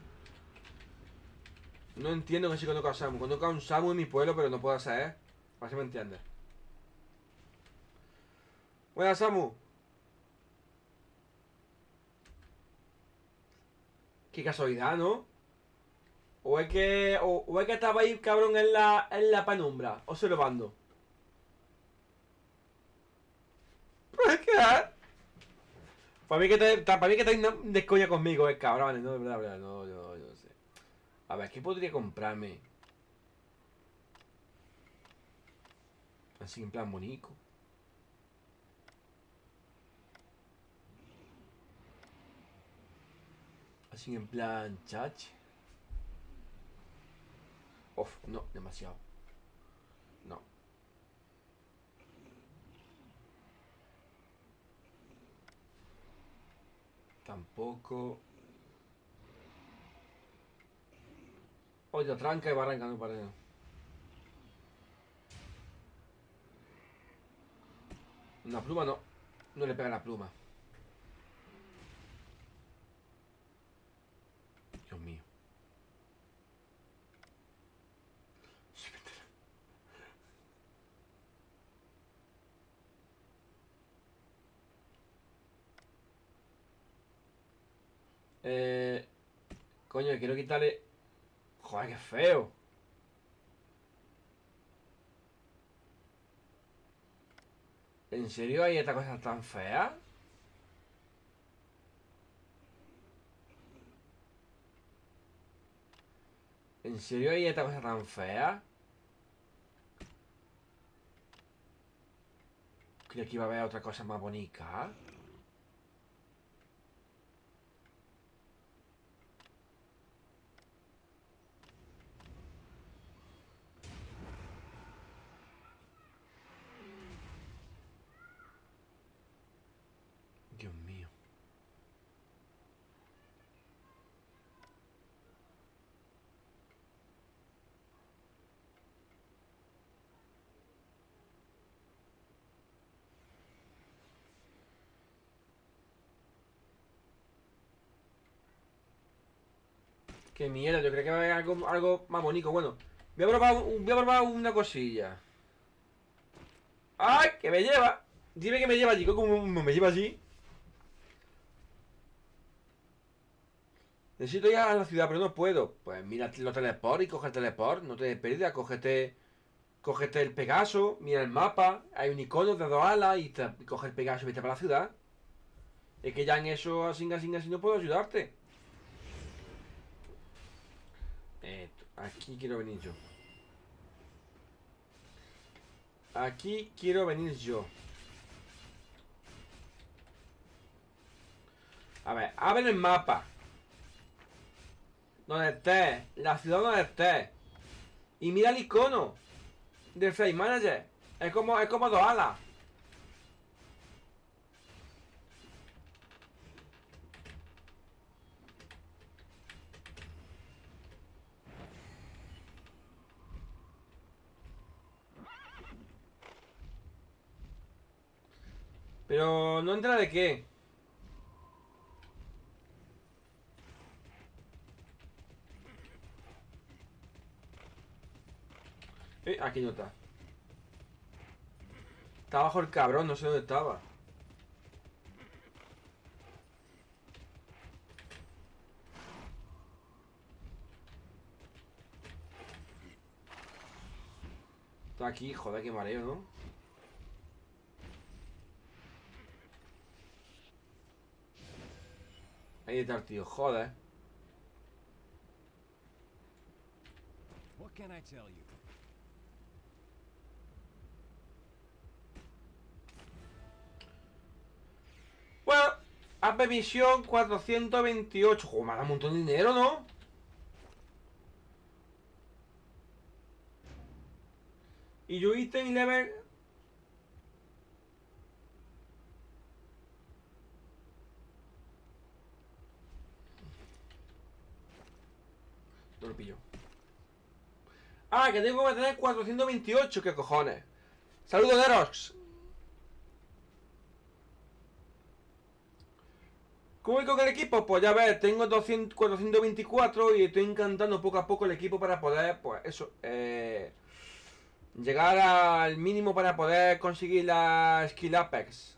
no entiendo que si conozco a Samu. Conozco a un Samu en mi pueblo, pero no puedo hacer, ¿eh? Así me entiendes. Buenas, Samu. Qué casualidad, ¿no? O es que. O, o es que estaba ahí, cabrón, en la, en la penumbra, observando. Pues Pero que. Ah. Para mí que te, para mí que te de coña conmigo, eh, cabrón. No, de verdad, verdad, no, no, no sé. A ver, ¿qué podría comprarme? Así en plan bonito. Así en plan chache. Uf, no, demasiado. No. Tampoco. Oye, tranca y va arrancando para Una pluma no. No le pega la pluma. Dios mío. Eh, coño, quiero quitarle... Joder, qué feo. ¿En serio hay esta cosa tan fea? ¿En serio hay esta cosa tan fea? Creía que iba a haber otra cosa más bonita. Dios mío. Qué mierda, yo creo que va a haber algo, algo más bonito. Bueno, voy a, probar, voy a probar una cosilla. ¡Ay! ¡Que me lleva! Dime que me lleva allí, ¿cómo me lleva allí? Necesito ir a la ciudad, pero no puedo. Pues mira los teleport y coge el teleport, no te des pérdida, cógete, cógete el Pegaso, mira el mapa, hay un icono de dos alas y, te, coge el Pegaso y vete para la ciudad. Es que ya en eso, así, así, así no puedo ayudarte. Eh, aquí quiero venir yo. Aquí quiero venir yo. A ver, abre el mapa. Donde estés, la ciudad donde estés. Y mira el icono del Flight Manager. Es como, es como dos alas. Pero no entra de qué. Eh, aquí no está. Está abajo el cabrón, no sé dónde estaba. Está aquí, joder, qué mareo, ¿no? Ahí está el tío, joder. What can I tell you? Bueno, AP Misión 428. Joder, me ha dado un montón de dinero, ¿no? Y yo ítem level. No. Ah, que tengo que tener 428, ¿qué cojones? Saludos, Derox. ¿Cómo voy con el equipo? Pues ya ves, tengo 200, 424 y estoy encantando poco a poco el equipo para poder, pues eso, eh, llegar al mínimo para poder conseguir la Skill Apex.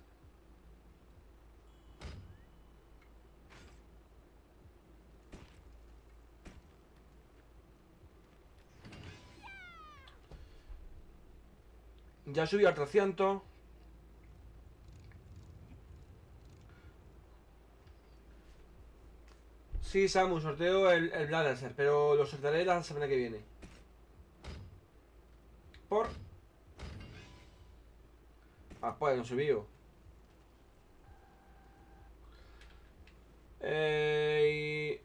Ya subí al 300. Sí, Samu, sorteo el, el Bladancer, pero lo sortearé la semana que viene. Por... Ah, pues no subió. Eh,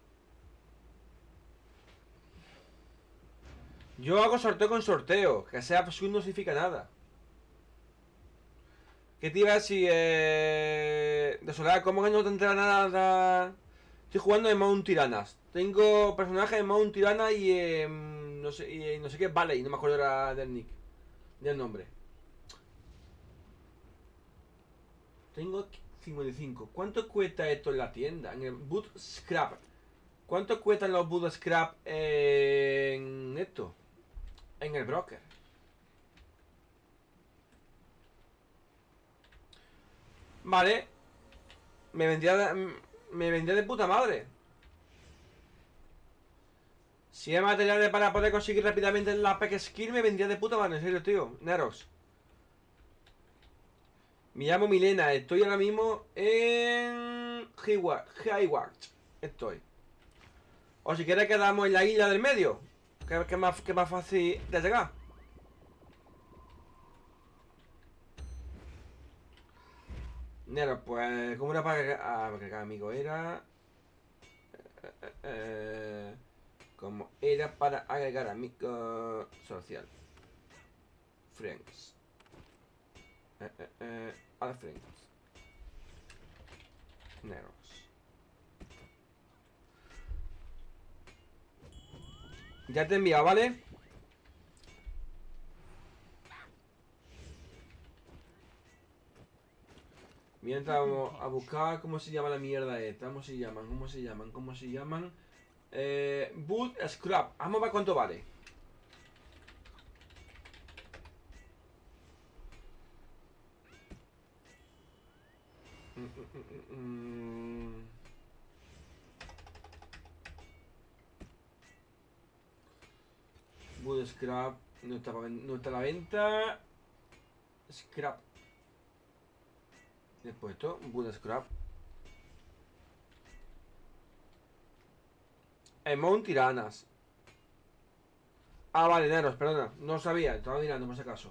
Yo hago sorteo con sorteo. Que sea azul no significa nada. ¿Qué te iba a decir? Eh... De Soledad, ¿cómo que no te entera nada? Estoy jugando en Mount Tiranas. Tengo personajes en Mount Tirana y en... No sé, y no sé qué, vale, y no me acuerdo era del nick. Del nombre. Tengo 55. ¿Cuánto cuesta esto en la tienda? En el Boot Scrap. ¿Cuánto cuestan los Boot Scrap en esto? En el broker. Vale. Me vendría de, me vendría de puta madre. Si hay materiales para poder conseguir rápidamente la pack skill, me vendría de puta madre, en serio, tío. Nerox. Me llamo Milena, estoy ahora mismo en Hayward. Estoy. O si quieres quedamos en la isla del medio. Que que más, más fácil de llegar. Nero, pues, ¿cómo era para agregar? Ah, para agregar amigo era. eh, eh, eh, como era para agregar amigo social. Friends. Eh, eh, eh, add friends. Neros. Ya te he enviado, ¿vale? Mientras vamos a buscar cómo se llama la mierda esta, cómo se llaman, cómo se llaman, cómo se llaman. Eh, Boot Scrap. Vamos a ver cuánto vale. Boot Scrap. No está, no está a la venta. Scrap. Después esto, Boot Scrap. Emon Tiranas. Ah, vale, Neros, perdona. No sabía, estaba mirando por si acaso.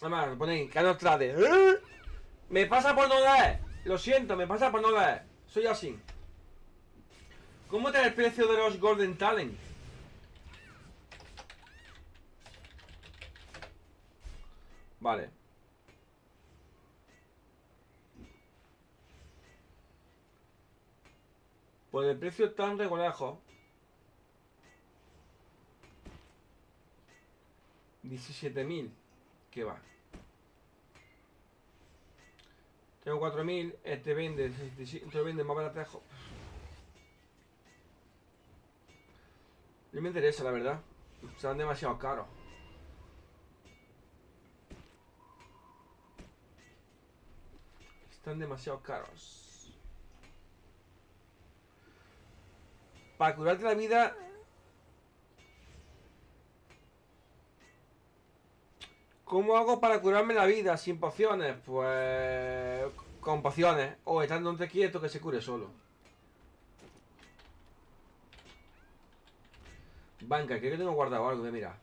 Además, ponéis, que no trate. ¡Eh! Me pasa por no leer. Lo siento, me pasa por no leer. Soy así. ¿Cómo está el precio de los Golden Talent? Vale. Por el precio tan regulajo. 17.000. ¿Qué va? Tengo 4.000. Este vende. Este vende más baratejo. No me interesa, la verdad. Serán demasiado caros. Están demasiado caros. Para curarte la vida... ¿Cómo hago para curarme la vida sin pociones? Pues... Con pociones. O estando donde quieto que se cure solo. Banca, creo que tengo guardado algo, voy a mirar.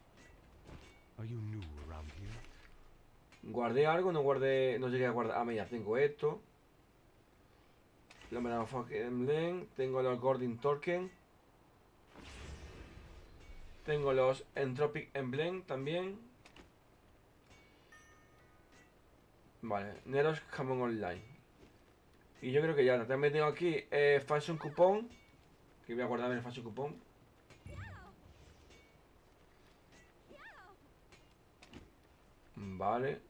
Are you new around here? Guardé algo, no guardé, no llegué a guardar. Ah, mira, tengo esto. La Motherfucking Emblem. Tengo los Gordon Token. Tengo los Entropic Emblem también. Vale, Neros Jamón Online. Y yo creo que ya, también tengo aquí eh, Fashion Coupon. Que voy a guardarme el Fashion Coupon. Vale.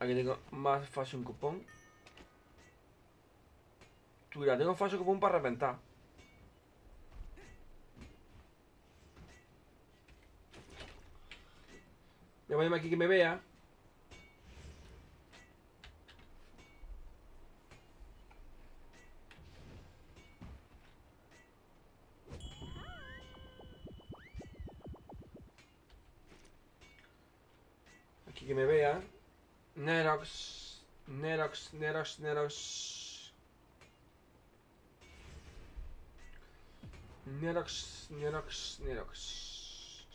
Aquí tengo más fashion coupon. Tú mira, tengo fashion coupon para reventar. Voy a ponerme aquí que me vea. Aquí que me vea. Nerox. Nerox, Nerox, Nerox. Nerox, Nerox, Nerox.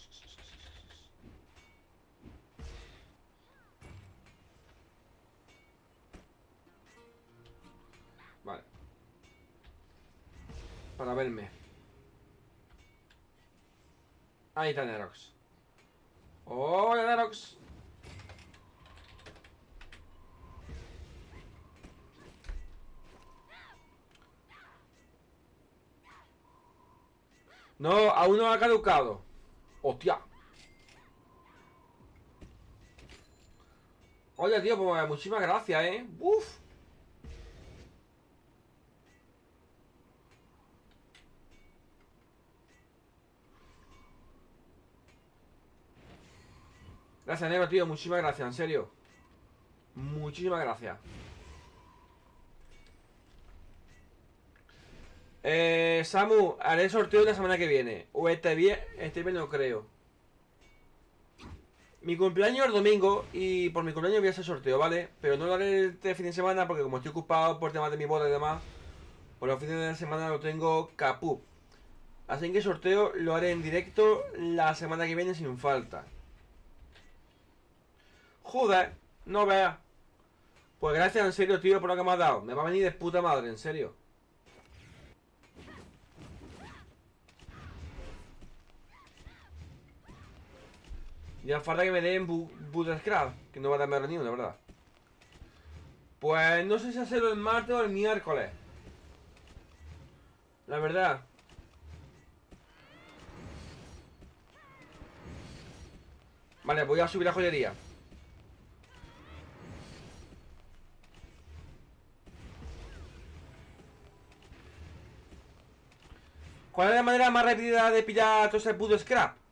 Vale. Para verme. Ahí está Nerox. Hola Nerox. No, aún no ha caducado. Hostia. Oye, tío, pues muchísimas gracias, ¿eh? Uf. Gracias, negro, tío. Muchísimas gracias, en serio. Muchísimas gracias. Eh, Samu, haré sorteo la semana que viene. O este bien, este bien no creo. Mi cumpleaños es domingo y por mi cumpleaños voy a hacer sorteo, ¿vale? Pero no lo haré este fin de semana porque como estoy ocupado por temas de mi boda y demás, por los fines de semana lo tengo capú. Así que el sorteo lo haré en directo la semana que viene sin falta. Joder, no veas. Pues gracias en serio, tío, por lo que me has dado. Me va a venir de puta madre, en serio. Ya falta que me den bu Bootstrap, que no va a darme ni una, verdad. Pues no sé si hacerlo el martes o el miércoles. La verdad. Vale, voy a subir la joyería. ¿Cuál es la manera más rápida de pillar todo ese puto scrap?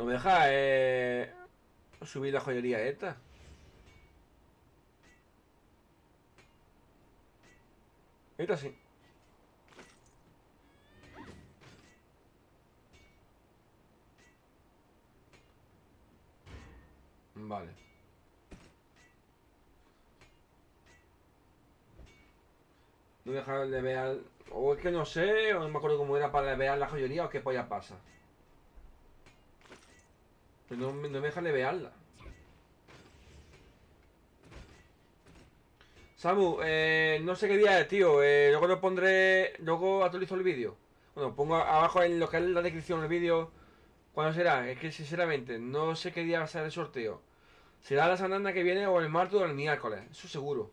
No me deja eh, subir la joyería esta. Esta sí. Vale. No dejar de ver. O es que no sé, o no me acuerdo cómo era para ver la joyería o qué polla pasa. Pero no, me- no me deja de verla. Samu, eh, no sé qué día es, tío. Eh, luego lo pondré. Luego actualizo el vídeo. Bueno, pongo abajo en lo que es la descripción del vídeo. ¿Cuándo será? Es que sinceramente no sé qué día va a ser el sorteo. Será la semana que viene o el martes o el miércoles. Eso seguro.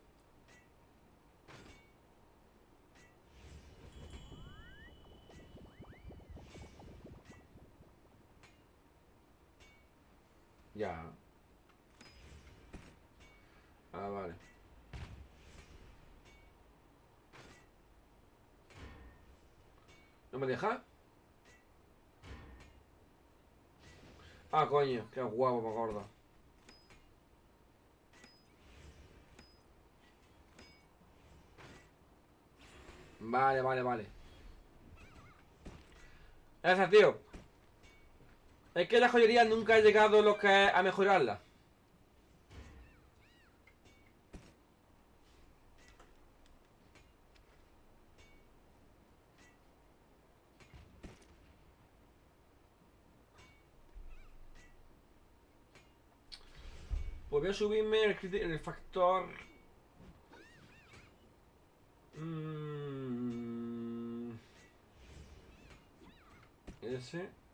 Ya. Ah, vale. ¿No me deja? Ah, coño, qué guapo, me acuerdo. Vale, vale, vale. Gracias, tío. Es que la joyería nunca ha llegado lo que es a mejorarla. Pues voy a subirme el, el factor. Mm. Ese.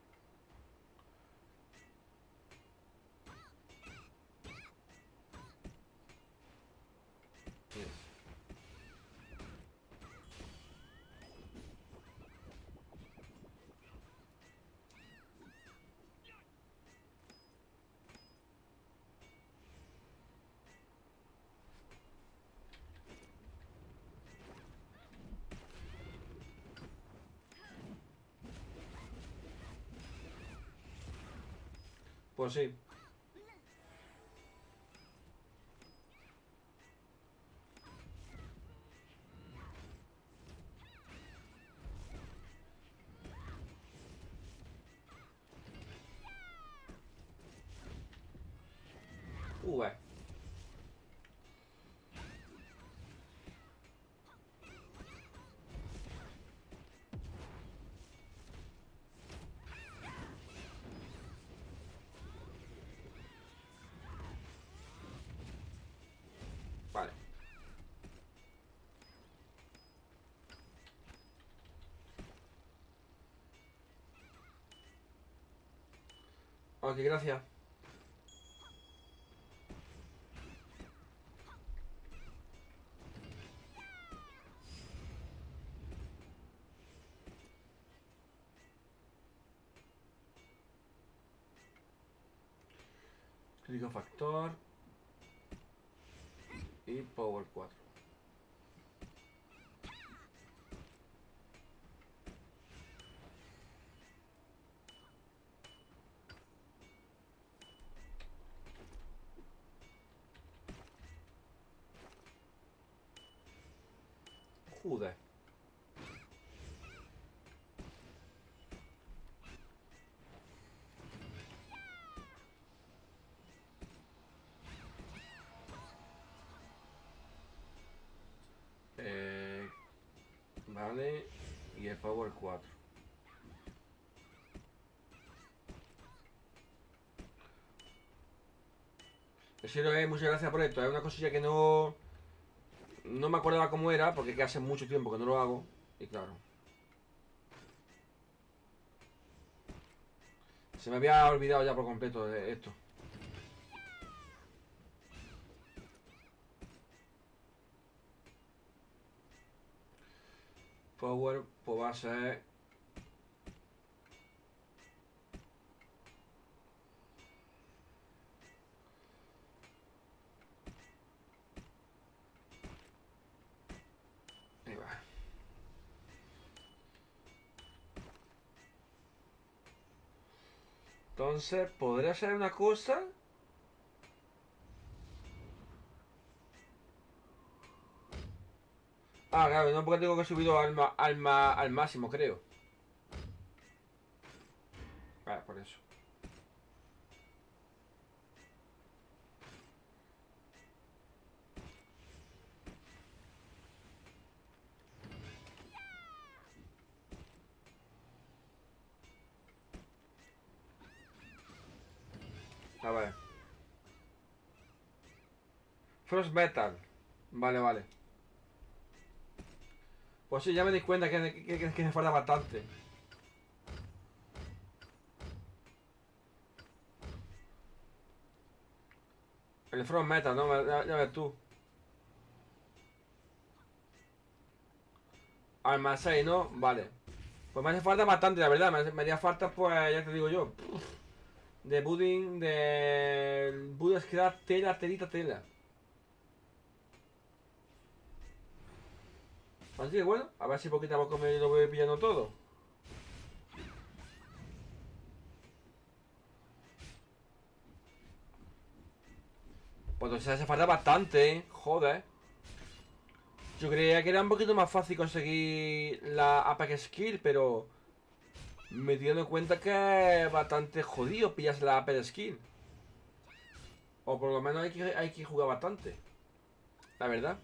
Pues sí. Ok, gracias. Crítico factor. Y power 4. Joder. Eh, vale. Y el power 4. En serio, eh, muchas gracias por esto. Es una cosilla que no... No me acordaba cómo era, porque hace mucho tiempo que no lo hago. Y claro. Se me había olvidado ya por completo de esto. Power, pues va a ser... Ahí va. Entonces, ¿podría ser una cosa? Ah, claro, no porque tengo que subido al, ma- al, al máximo, creo. Vale, por eso. A ver. Frost Metal. Vale, vale. Pues sí, ya me di cuenta que, que, me falta bastante. El Front Metal, ¿no? Ya, ya ves tú. Alma 6, ¿no? Vale. Pues me hace falta bastante, la verdad. Me, hace- haría falta, pues, ya te digo yo. De pudding, de... Buddha Scrap, tela, telita, tela. Así que bueno, a ver si poquito a poco me lo voy pillando todo. Pues entonces hace falta bastante, ¿eh? Joder. Yo creía que era un poquito más fácil conseguir la Apex Skill, pero... Me di dando cuenta que es bastante jodido pillas la Apex Skill. O por lo menos hay que, hay que jugar bastante. La verdad.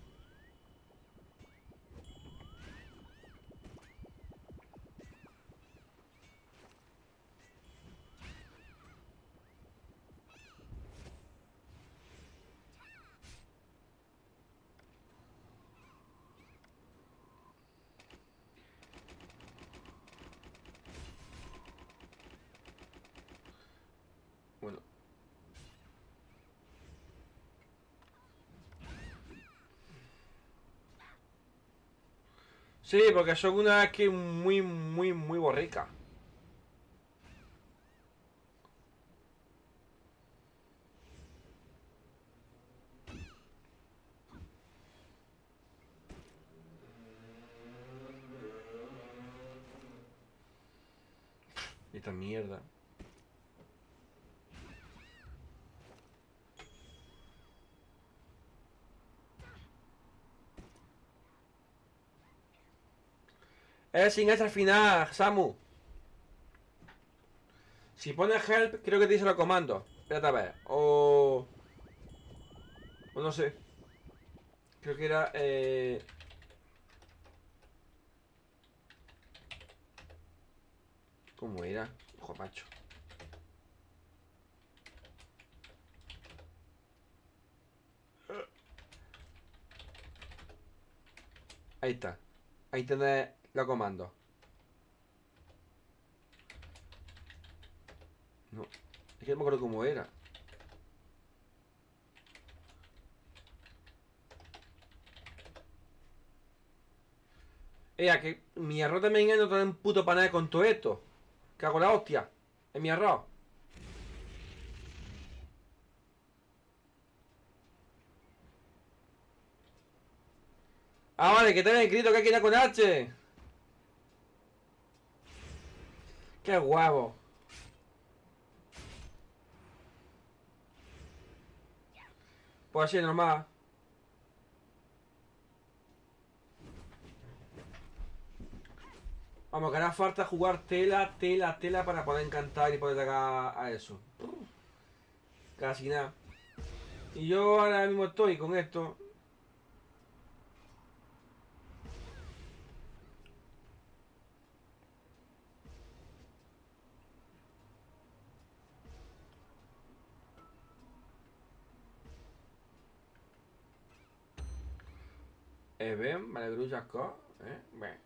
Sí, porque son una skin muy, muy, muy borrica. Esta mierda. Es sin ese al final, Samu. Si pones help, creo que te dice los comandos. Espérate a ver. O. O no sé. Creo que era. Eh... ¿Cómo era? Hijo macho. Ahí está. Ahí tenés los comandos. No. Es que no me acuerdo cómo era. Ea, que mi arroz también es no tener un puto panal con todo esto. Cago la hostia. En mi arroz. Ah, vale, que te había escrito que hay que ir con H. Qué guapo. Pues así, normal. Vamos, que hará falta jugar tela, tela, tela para poder encantar y poder llegar a eso. Casi nada. Y yo ahora mismo estoy con esto. Eh, ven, vale, grulla co, eh, beh.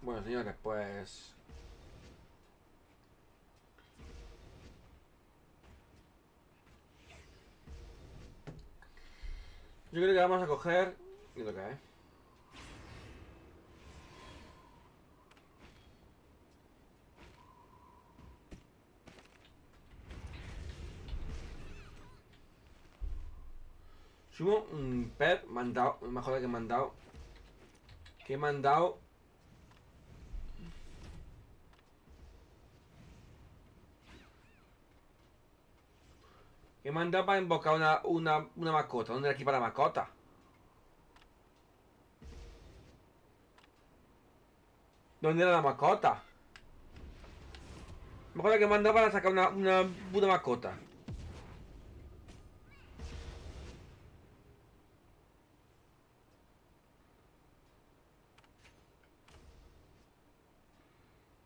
Bueno, señores, pues... Yo creo que vamos a coger... Y lo que hay. Sumo un pet mandado, mejor que me han dado. Que me han me dado para invocar una, una, una mascota. ¿Dónde era aquí para la mascota? ¿Dónde era la mascota? Que me han dado para sacar una, una puta mascota.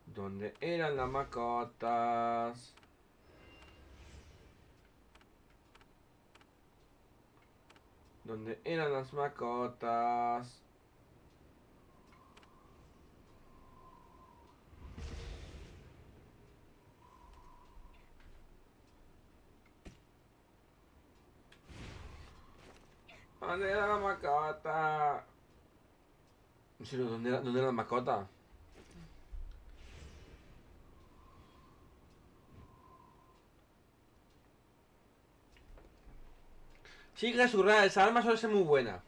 ¿Dónde eran las mascotas? ¿Dónde eran las mascotas? ¿Dónde era la mascota? En serio, ¿dónde era, dónde era la mascota? Sí, resurrar, esa arma suele ser muy buena.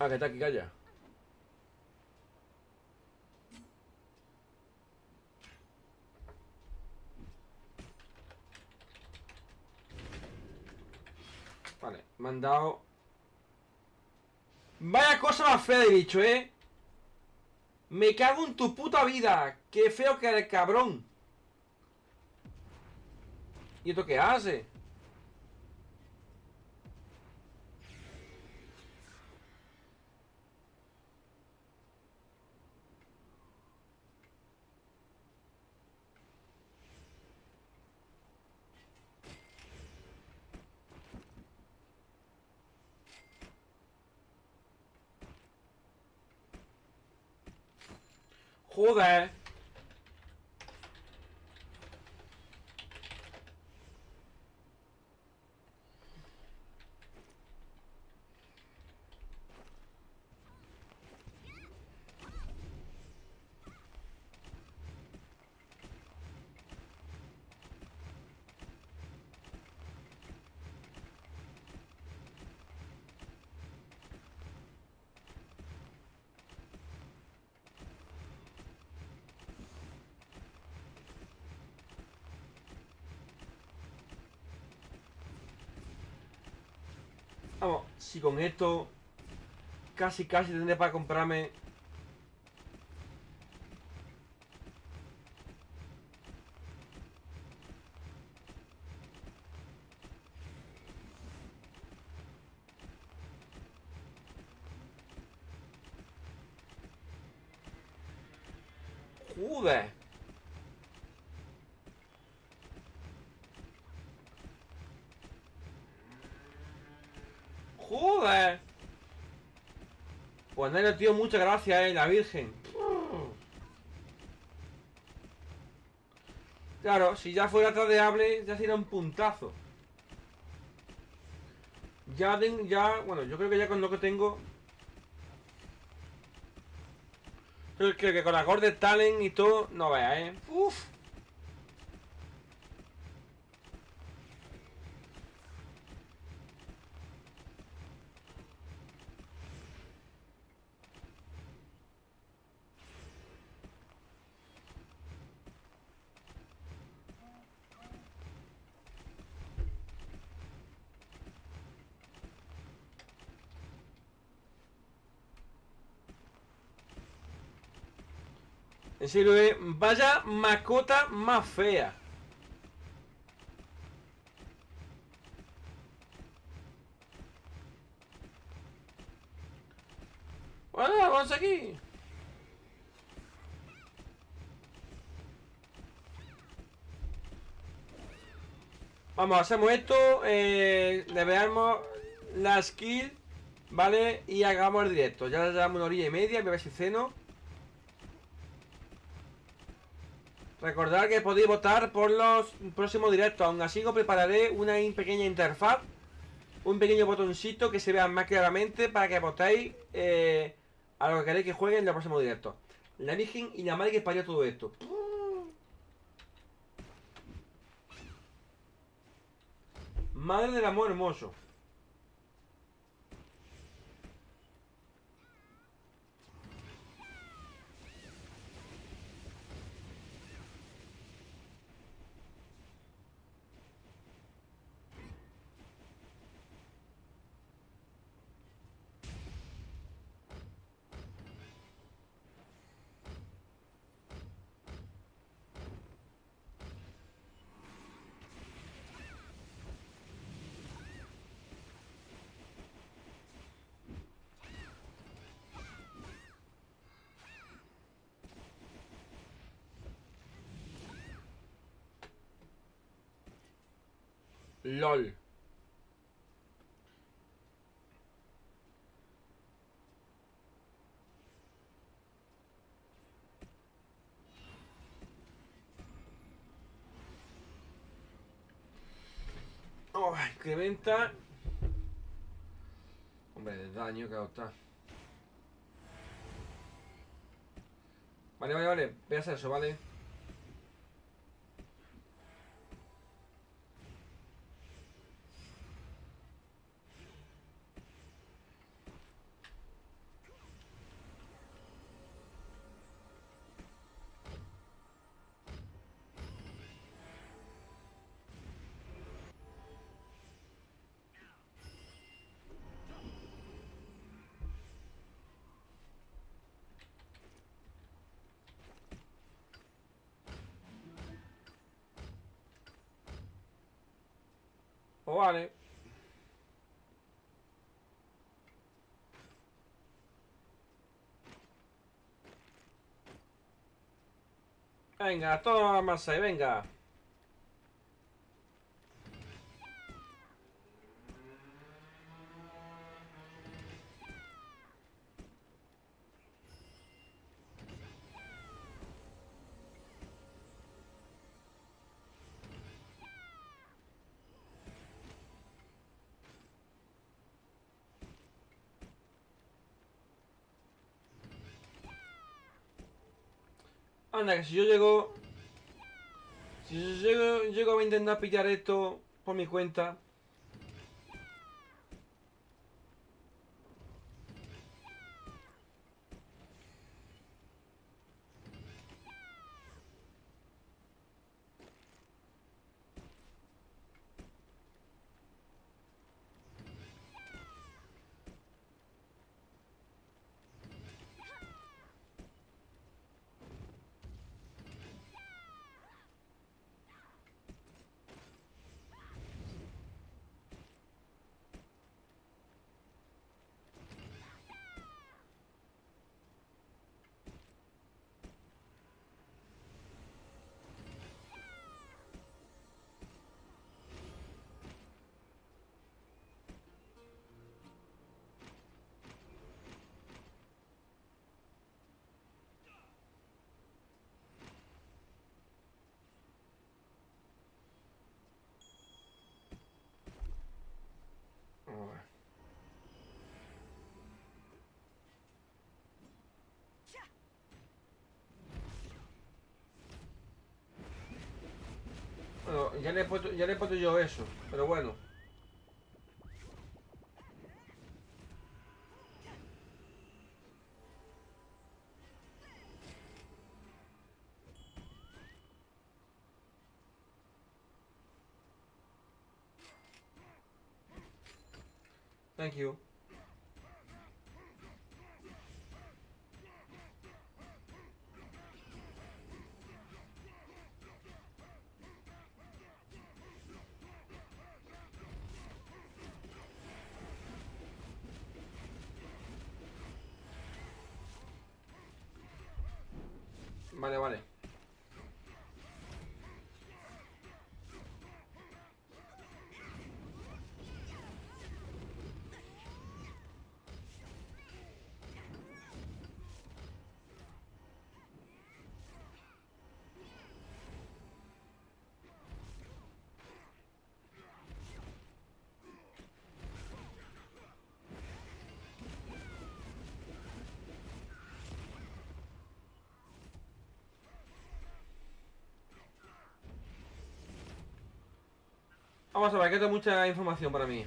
Ah, que está aquí, calla. Vale, me han dado... Vaya cosa más fea de bicho, ¿eh? Me cago en tu puta vida. Qué feo que eres, cabrón. ¿Y esto qué hace? Joder. Vamos, si con esto casi casi tendré para comprarme Joder. Pues nada, tío, muchas gracias, eh, la Virgen. Claro, si ya fuera tradeable, ya sería un puntazo. Ya, ya, bueno, yo creo que ya con lo que tengo... Creo que, con la Golden Talent y todo, no veas, eh. Uf. Eh, vaya mascota más fea. Bueno, vamos aquí. Vamos, hacemos esto, eh, le veamos la skill, ¿vale? Y hagamos el directo. Ya llevamos una horilla y media, voy a ver si ceno. Recordad que podéis votar por los próximos directos. Aún así os prepararé una pequeña interfaz. Un pequeño botoncito que se vea más claramente para que votéis eh, a lo que queréis que juegue en los próximos directos. La Virgen y la madre que parió todo esto. Madre del amor hermoso. LOL. Oh, incrementa. Hombre, de daño que está. Vale, vale, vale. Voy a hacer eso, ¿vale? Pues vale. Venga, toma más ahí, venga. Anda, que si yo llego... Si yo llego, llego a intentar pillar esto por mi cuenta... Ya le he puesto, ya le he puesto yo eso, pero bueno. Thank you. Vale, vale. Vamos a ver, que es mucha información para mí.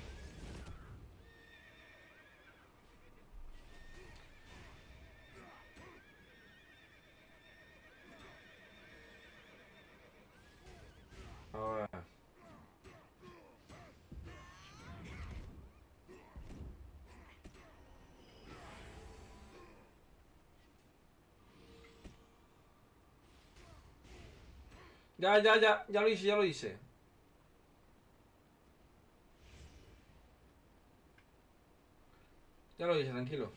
Ya, ya, ya, ya lo hice, ya lo hice. Ya lo hice, tranquilo.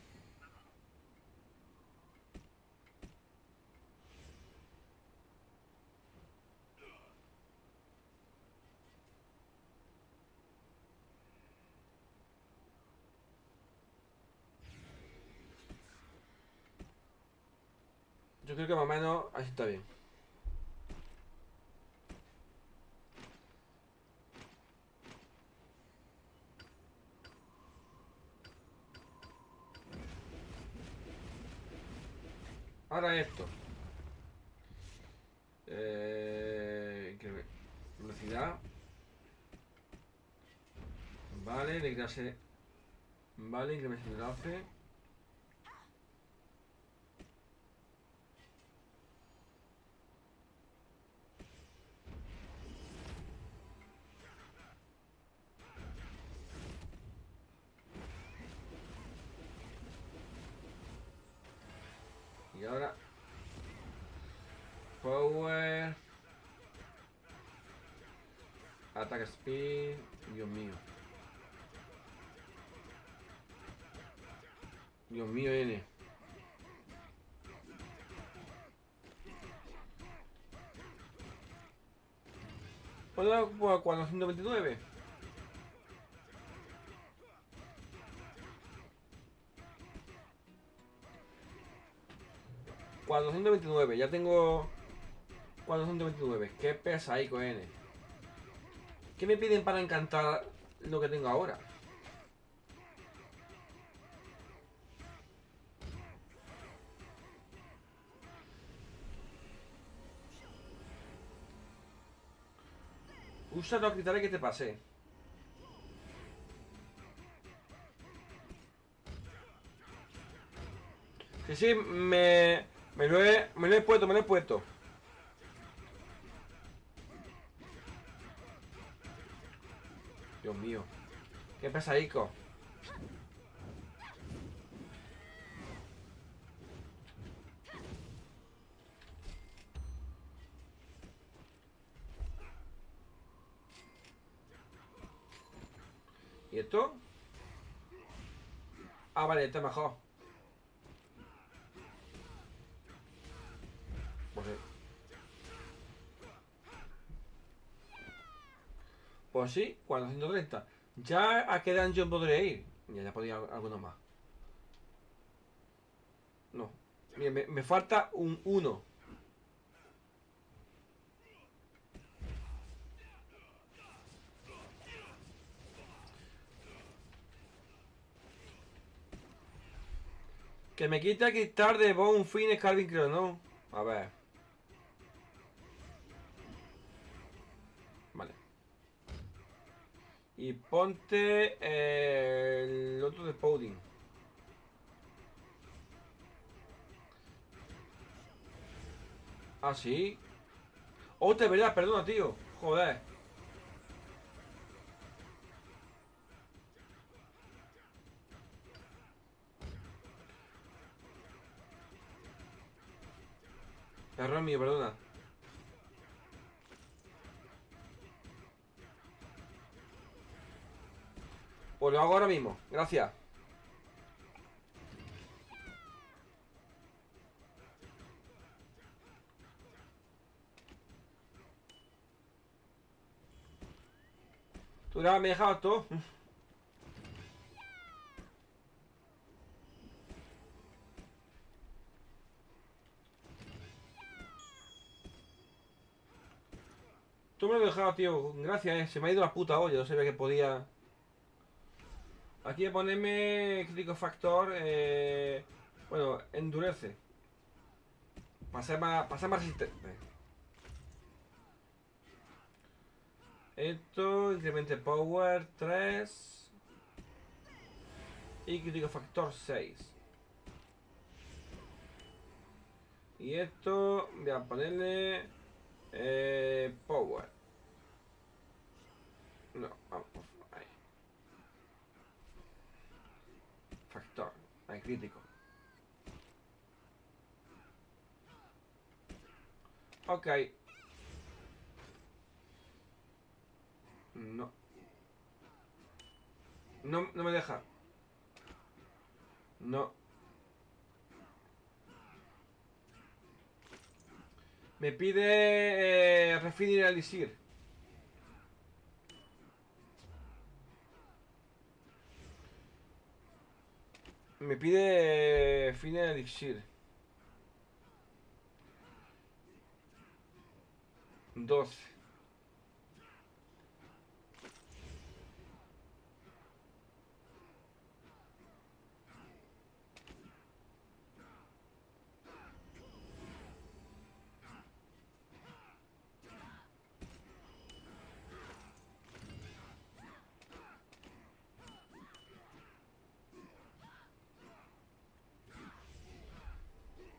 Yo creo que más o menos así está bien. Ahora esto. Eh, que- velocidad. Vale, incremento de enlace. Y ahora. Power. Attack speed. Dios mío. Dios mío, N. ¿Puedo por 429? ¿429? Ya tengo 429. ¿Qué pesa ahí con N? ¿Qué me piden para encantar lo que tengo ahora? Usa los cristales que te pasé. Sí, sí, me, me, lo he, me lo he puesto, me lo he puesto. Dios mío. Qué pesadico. ¿Y esto? Ah, vale, está mejor. Pues, sí. pues sí, 430. Ya a qué dungeon podré ir. Ya, ya podría alguno más. No. Mira, me, me falta un 1. Que me quita quitar de Bone Fin Calvin creo, ¿no? A ver. Vale. Y ponte eh, el otro de Powding. Ah, sí. Oh, te verdad, perdona, tío. Joder. Error mío, perdona. Pues lo hago ahora mismo. Gracias. Tú ya me dejabas. Tú me lo dejabas, tío. Gracias, eh. Se me ha ido la puta olla. No sabía que podía. Aquí a ponerme crítico factor. Eh... Bueno, endurece. Para ser más, para ser más resistente. Esto, incremente power 3. Y crítico factor 6. Y esto, voy a ponerle eh, power. No, vamos. Factor, ahí crítico. Ok. No. No, no me deja. No. Me pide eh, refinar el elixir. Me pide fin el elixir. Doce.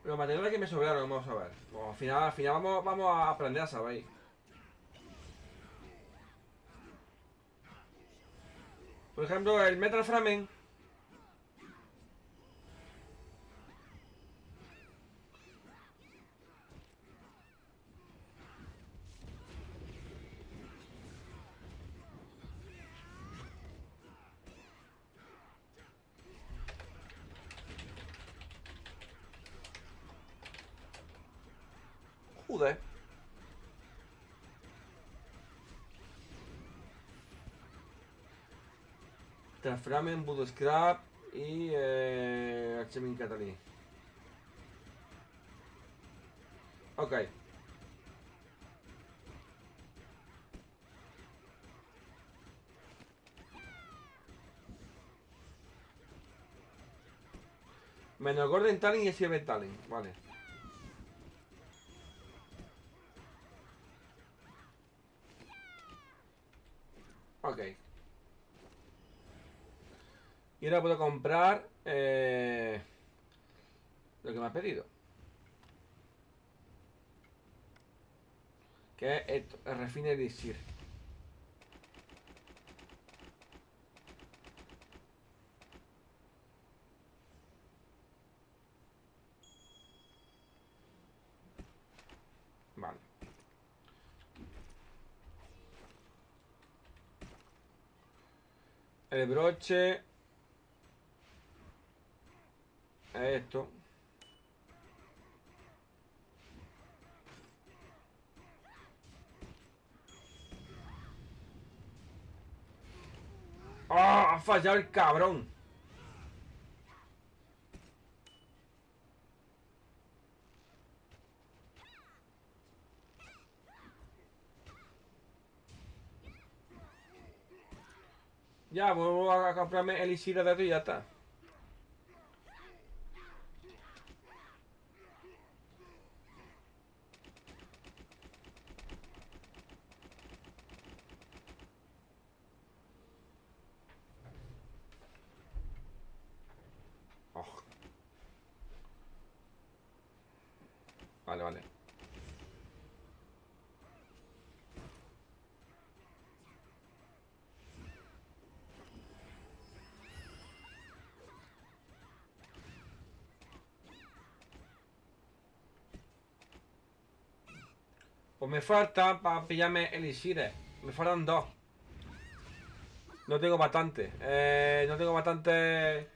Los materiales que me sobraron, vamos a ver. Al final, al final vamos, vamos a aprender a saber. Por ejemplo, el Metal Framen. Joder. Transframen, Voodoo Scrap y eh, Archemin Catalí. Ok. Menos Golden Talent y Silver Talent, vale. Ok. Y ahora puedo comprar eh, lo que me ha pedido. Que es esto, el refine. Vale. El broche. Esto. ¡Ah! ha fallado el cabrón. Ya, vuelvo a comprarme elixir de esto y ya está. Pues me falta para pillarme elixires. Me faltan dos. No tengo bastante. Eh, no tengo bastante.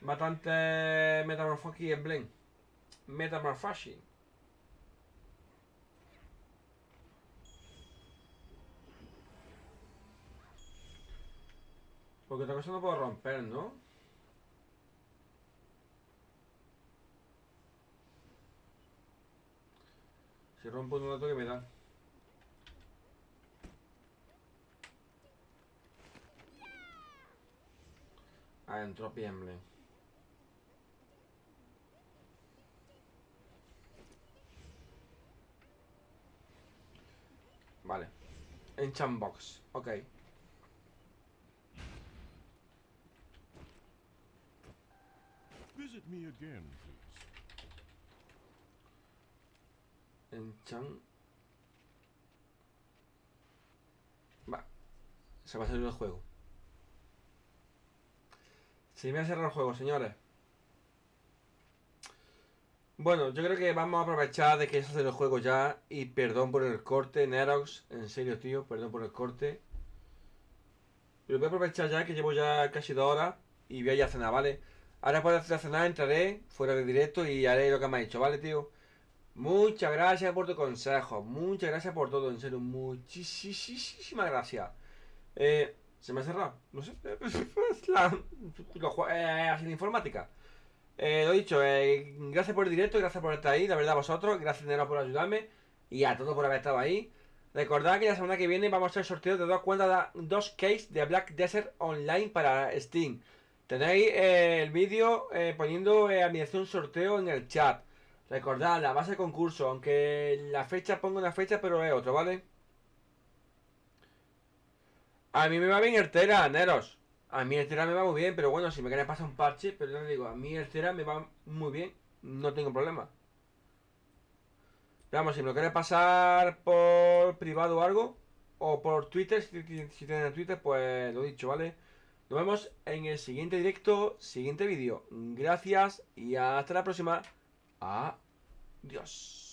Bastante metamorfosis en blend. Metamorphosis. Porque otra cosa no puedo romper, ¿no? Si rompo un dato que me da. Ah, Entropy Emblem. Vale. Enchant Box. Ok. Visit me again, please. Enchant. Va. Se va a salir el juego. Se me ha cerrado el juego, señores. Bueno, yo creo que vamos a aprovechar de que se hace el juego ya. Y perdón por el corte, Nerox. En serio, tío, perdón por el corte. Pero voy a aprovechar ya que llevo ya casi dos horas. Y voy a ir a cenar, ¿vale? Ahora de hacer la cenar entraré fuera de directo y haré lo que me ha dicho, ¿vale, tío? Muchas gracias por tu consejo. Muchas gracias por todo, en serio. Muchísimas gracias. Eh, ¿Se me ha cerrado? No sé. [LAUGHS] La, lo eh, de informática. Eh, lo dicho, eh, gracias por el directo, gracias por estar ahí, la verdad a vosotros, gracias Nero por ayudarme y a todos por haber estado ahí. Recordad que la semana que viene vamos a hacer sorteo de dos cuentas, dos case de Black Desert Online para Steam. Tenéis eh, el vídeo eh, poniendo eh, a mi un sorteo en el chat. Recordad, la base de concurso, aunque la fecha pongo una fecha, pero es otro, ¿vale? A mí me va bien el Neros. A mí el me va muy bien, pero bueno, si me queréis pasar un parche, pero yo le digo, a mí el me va muy bien, no tengo problema. Pero vamos, si me lo queréis pasar por privado o algo, o por Twitter, si, si, Twitter, pues lo dicho, ¿vale? Nos vemos en el siguiente directo, siguiente vídeo. Gracias y hasta la próxima. Adiós.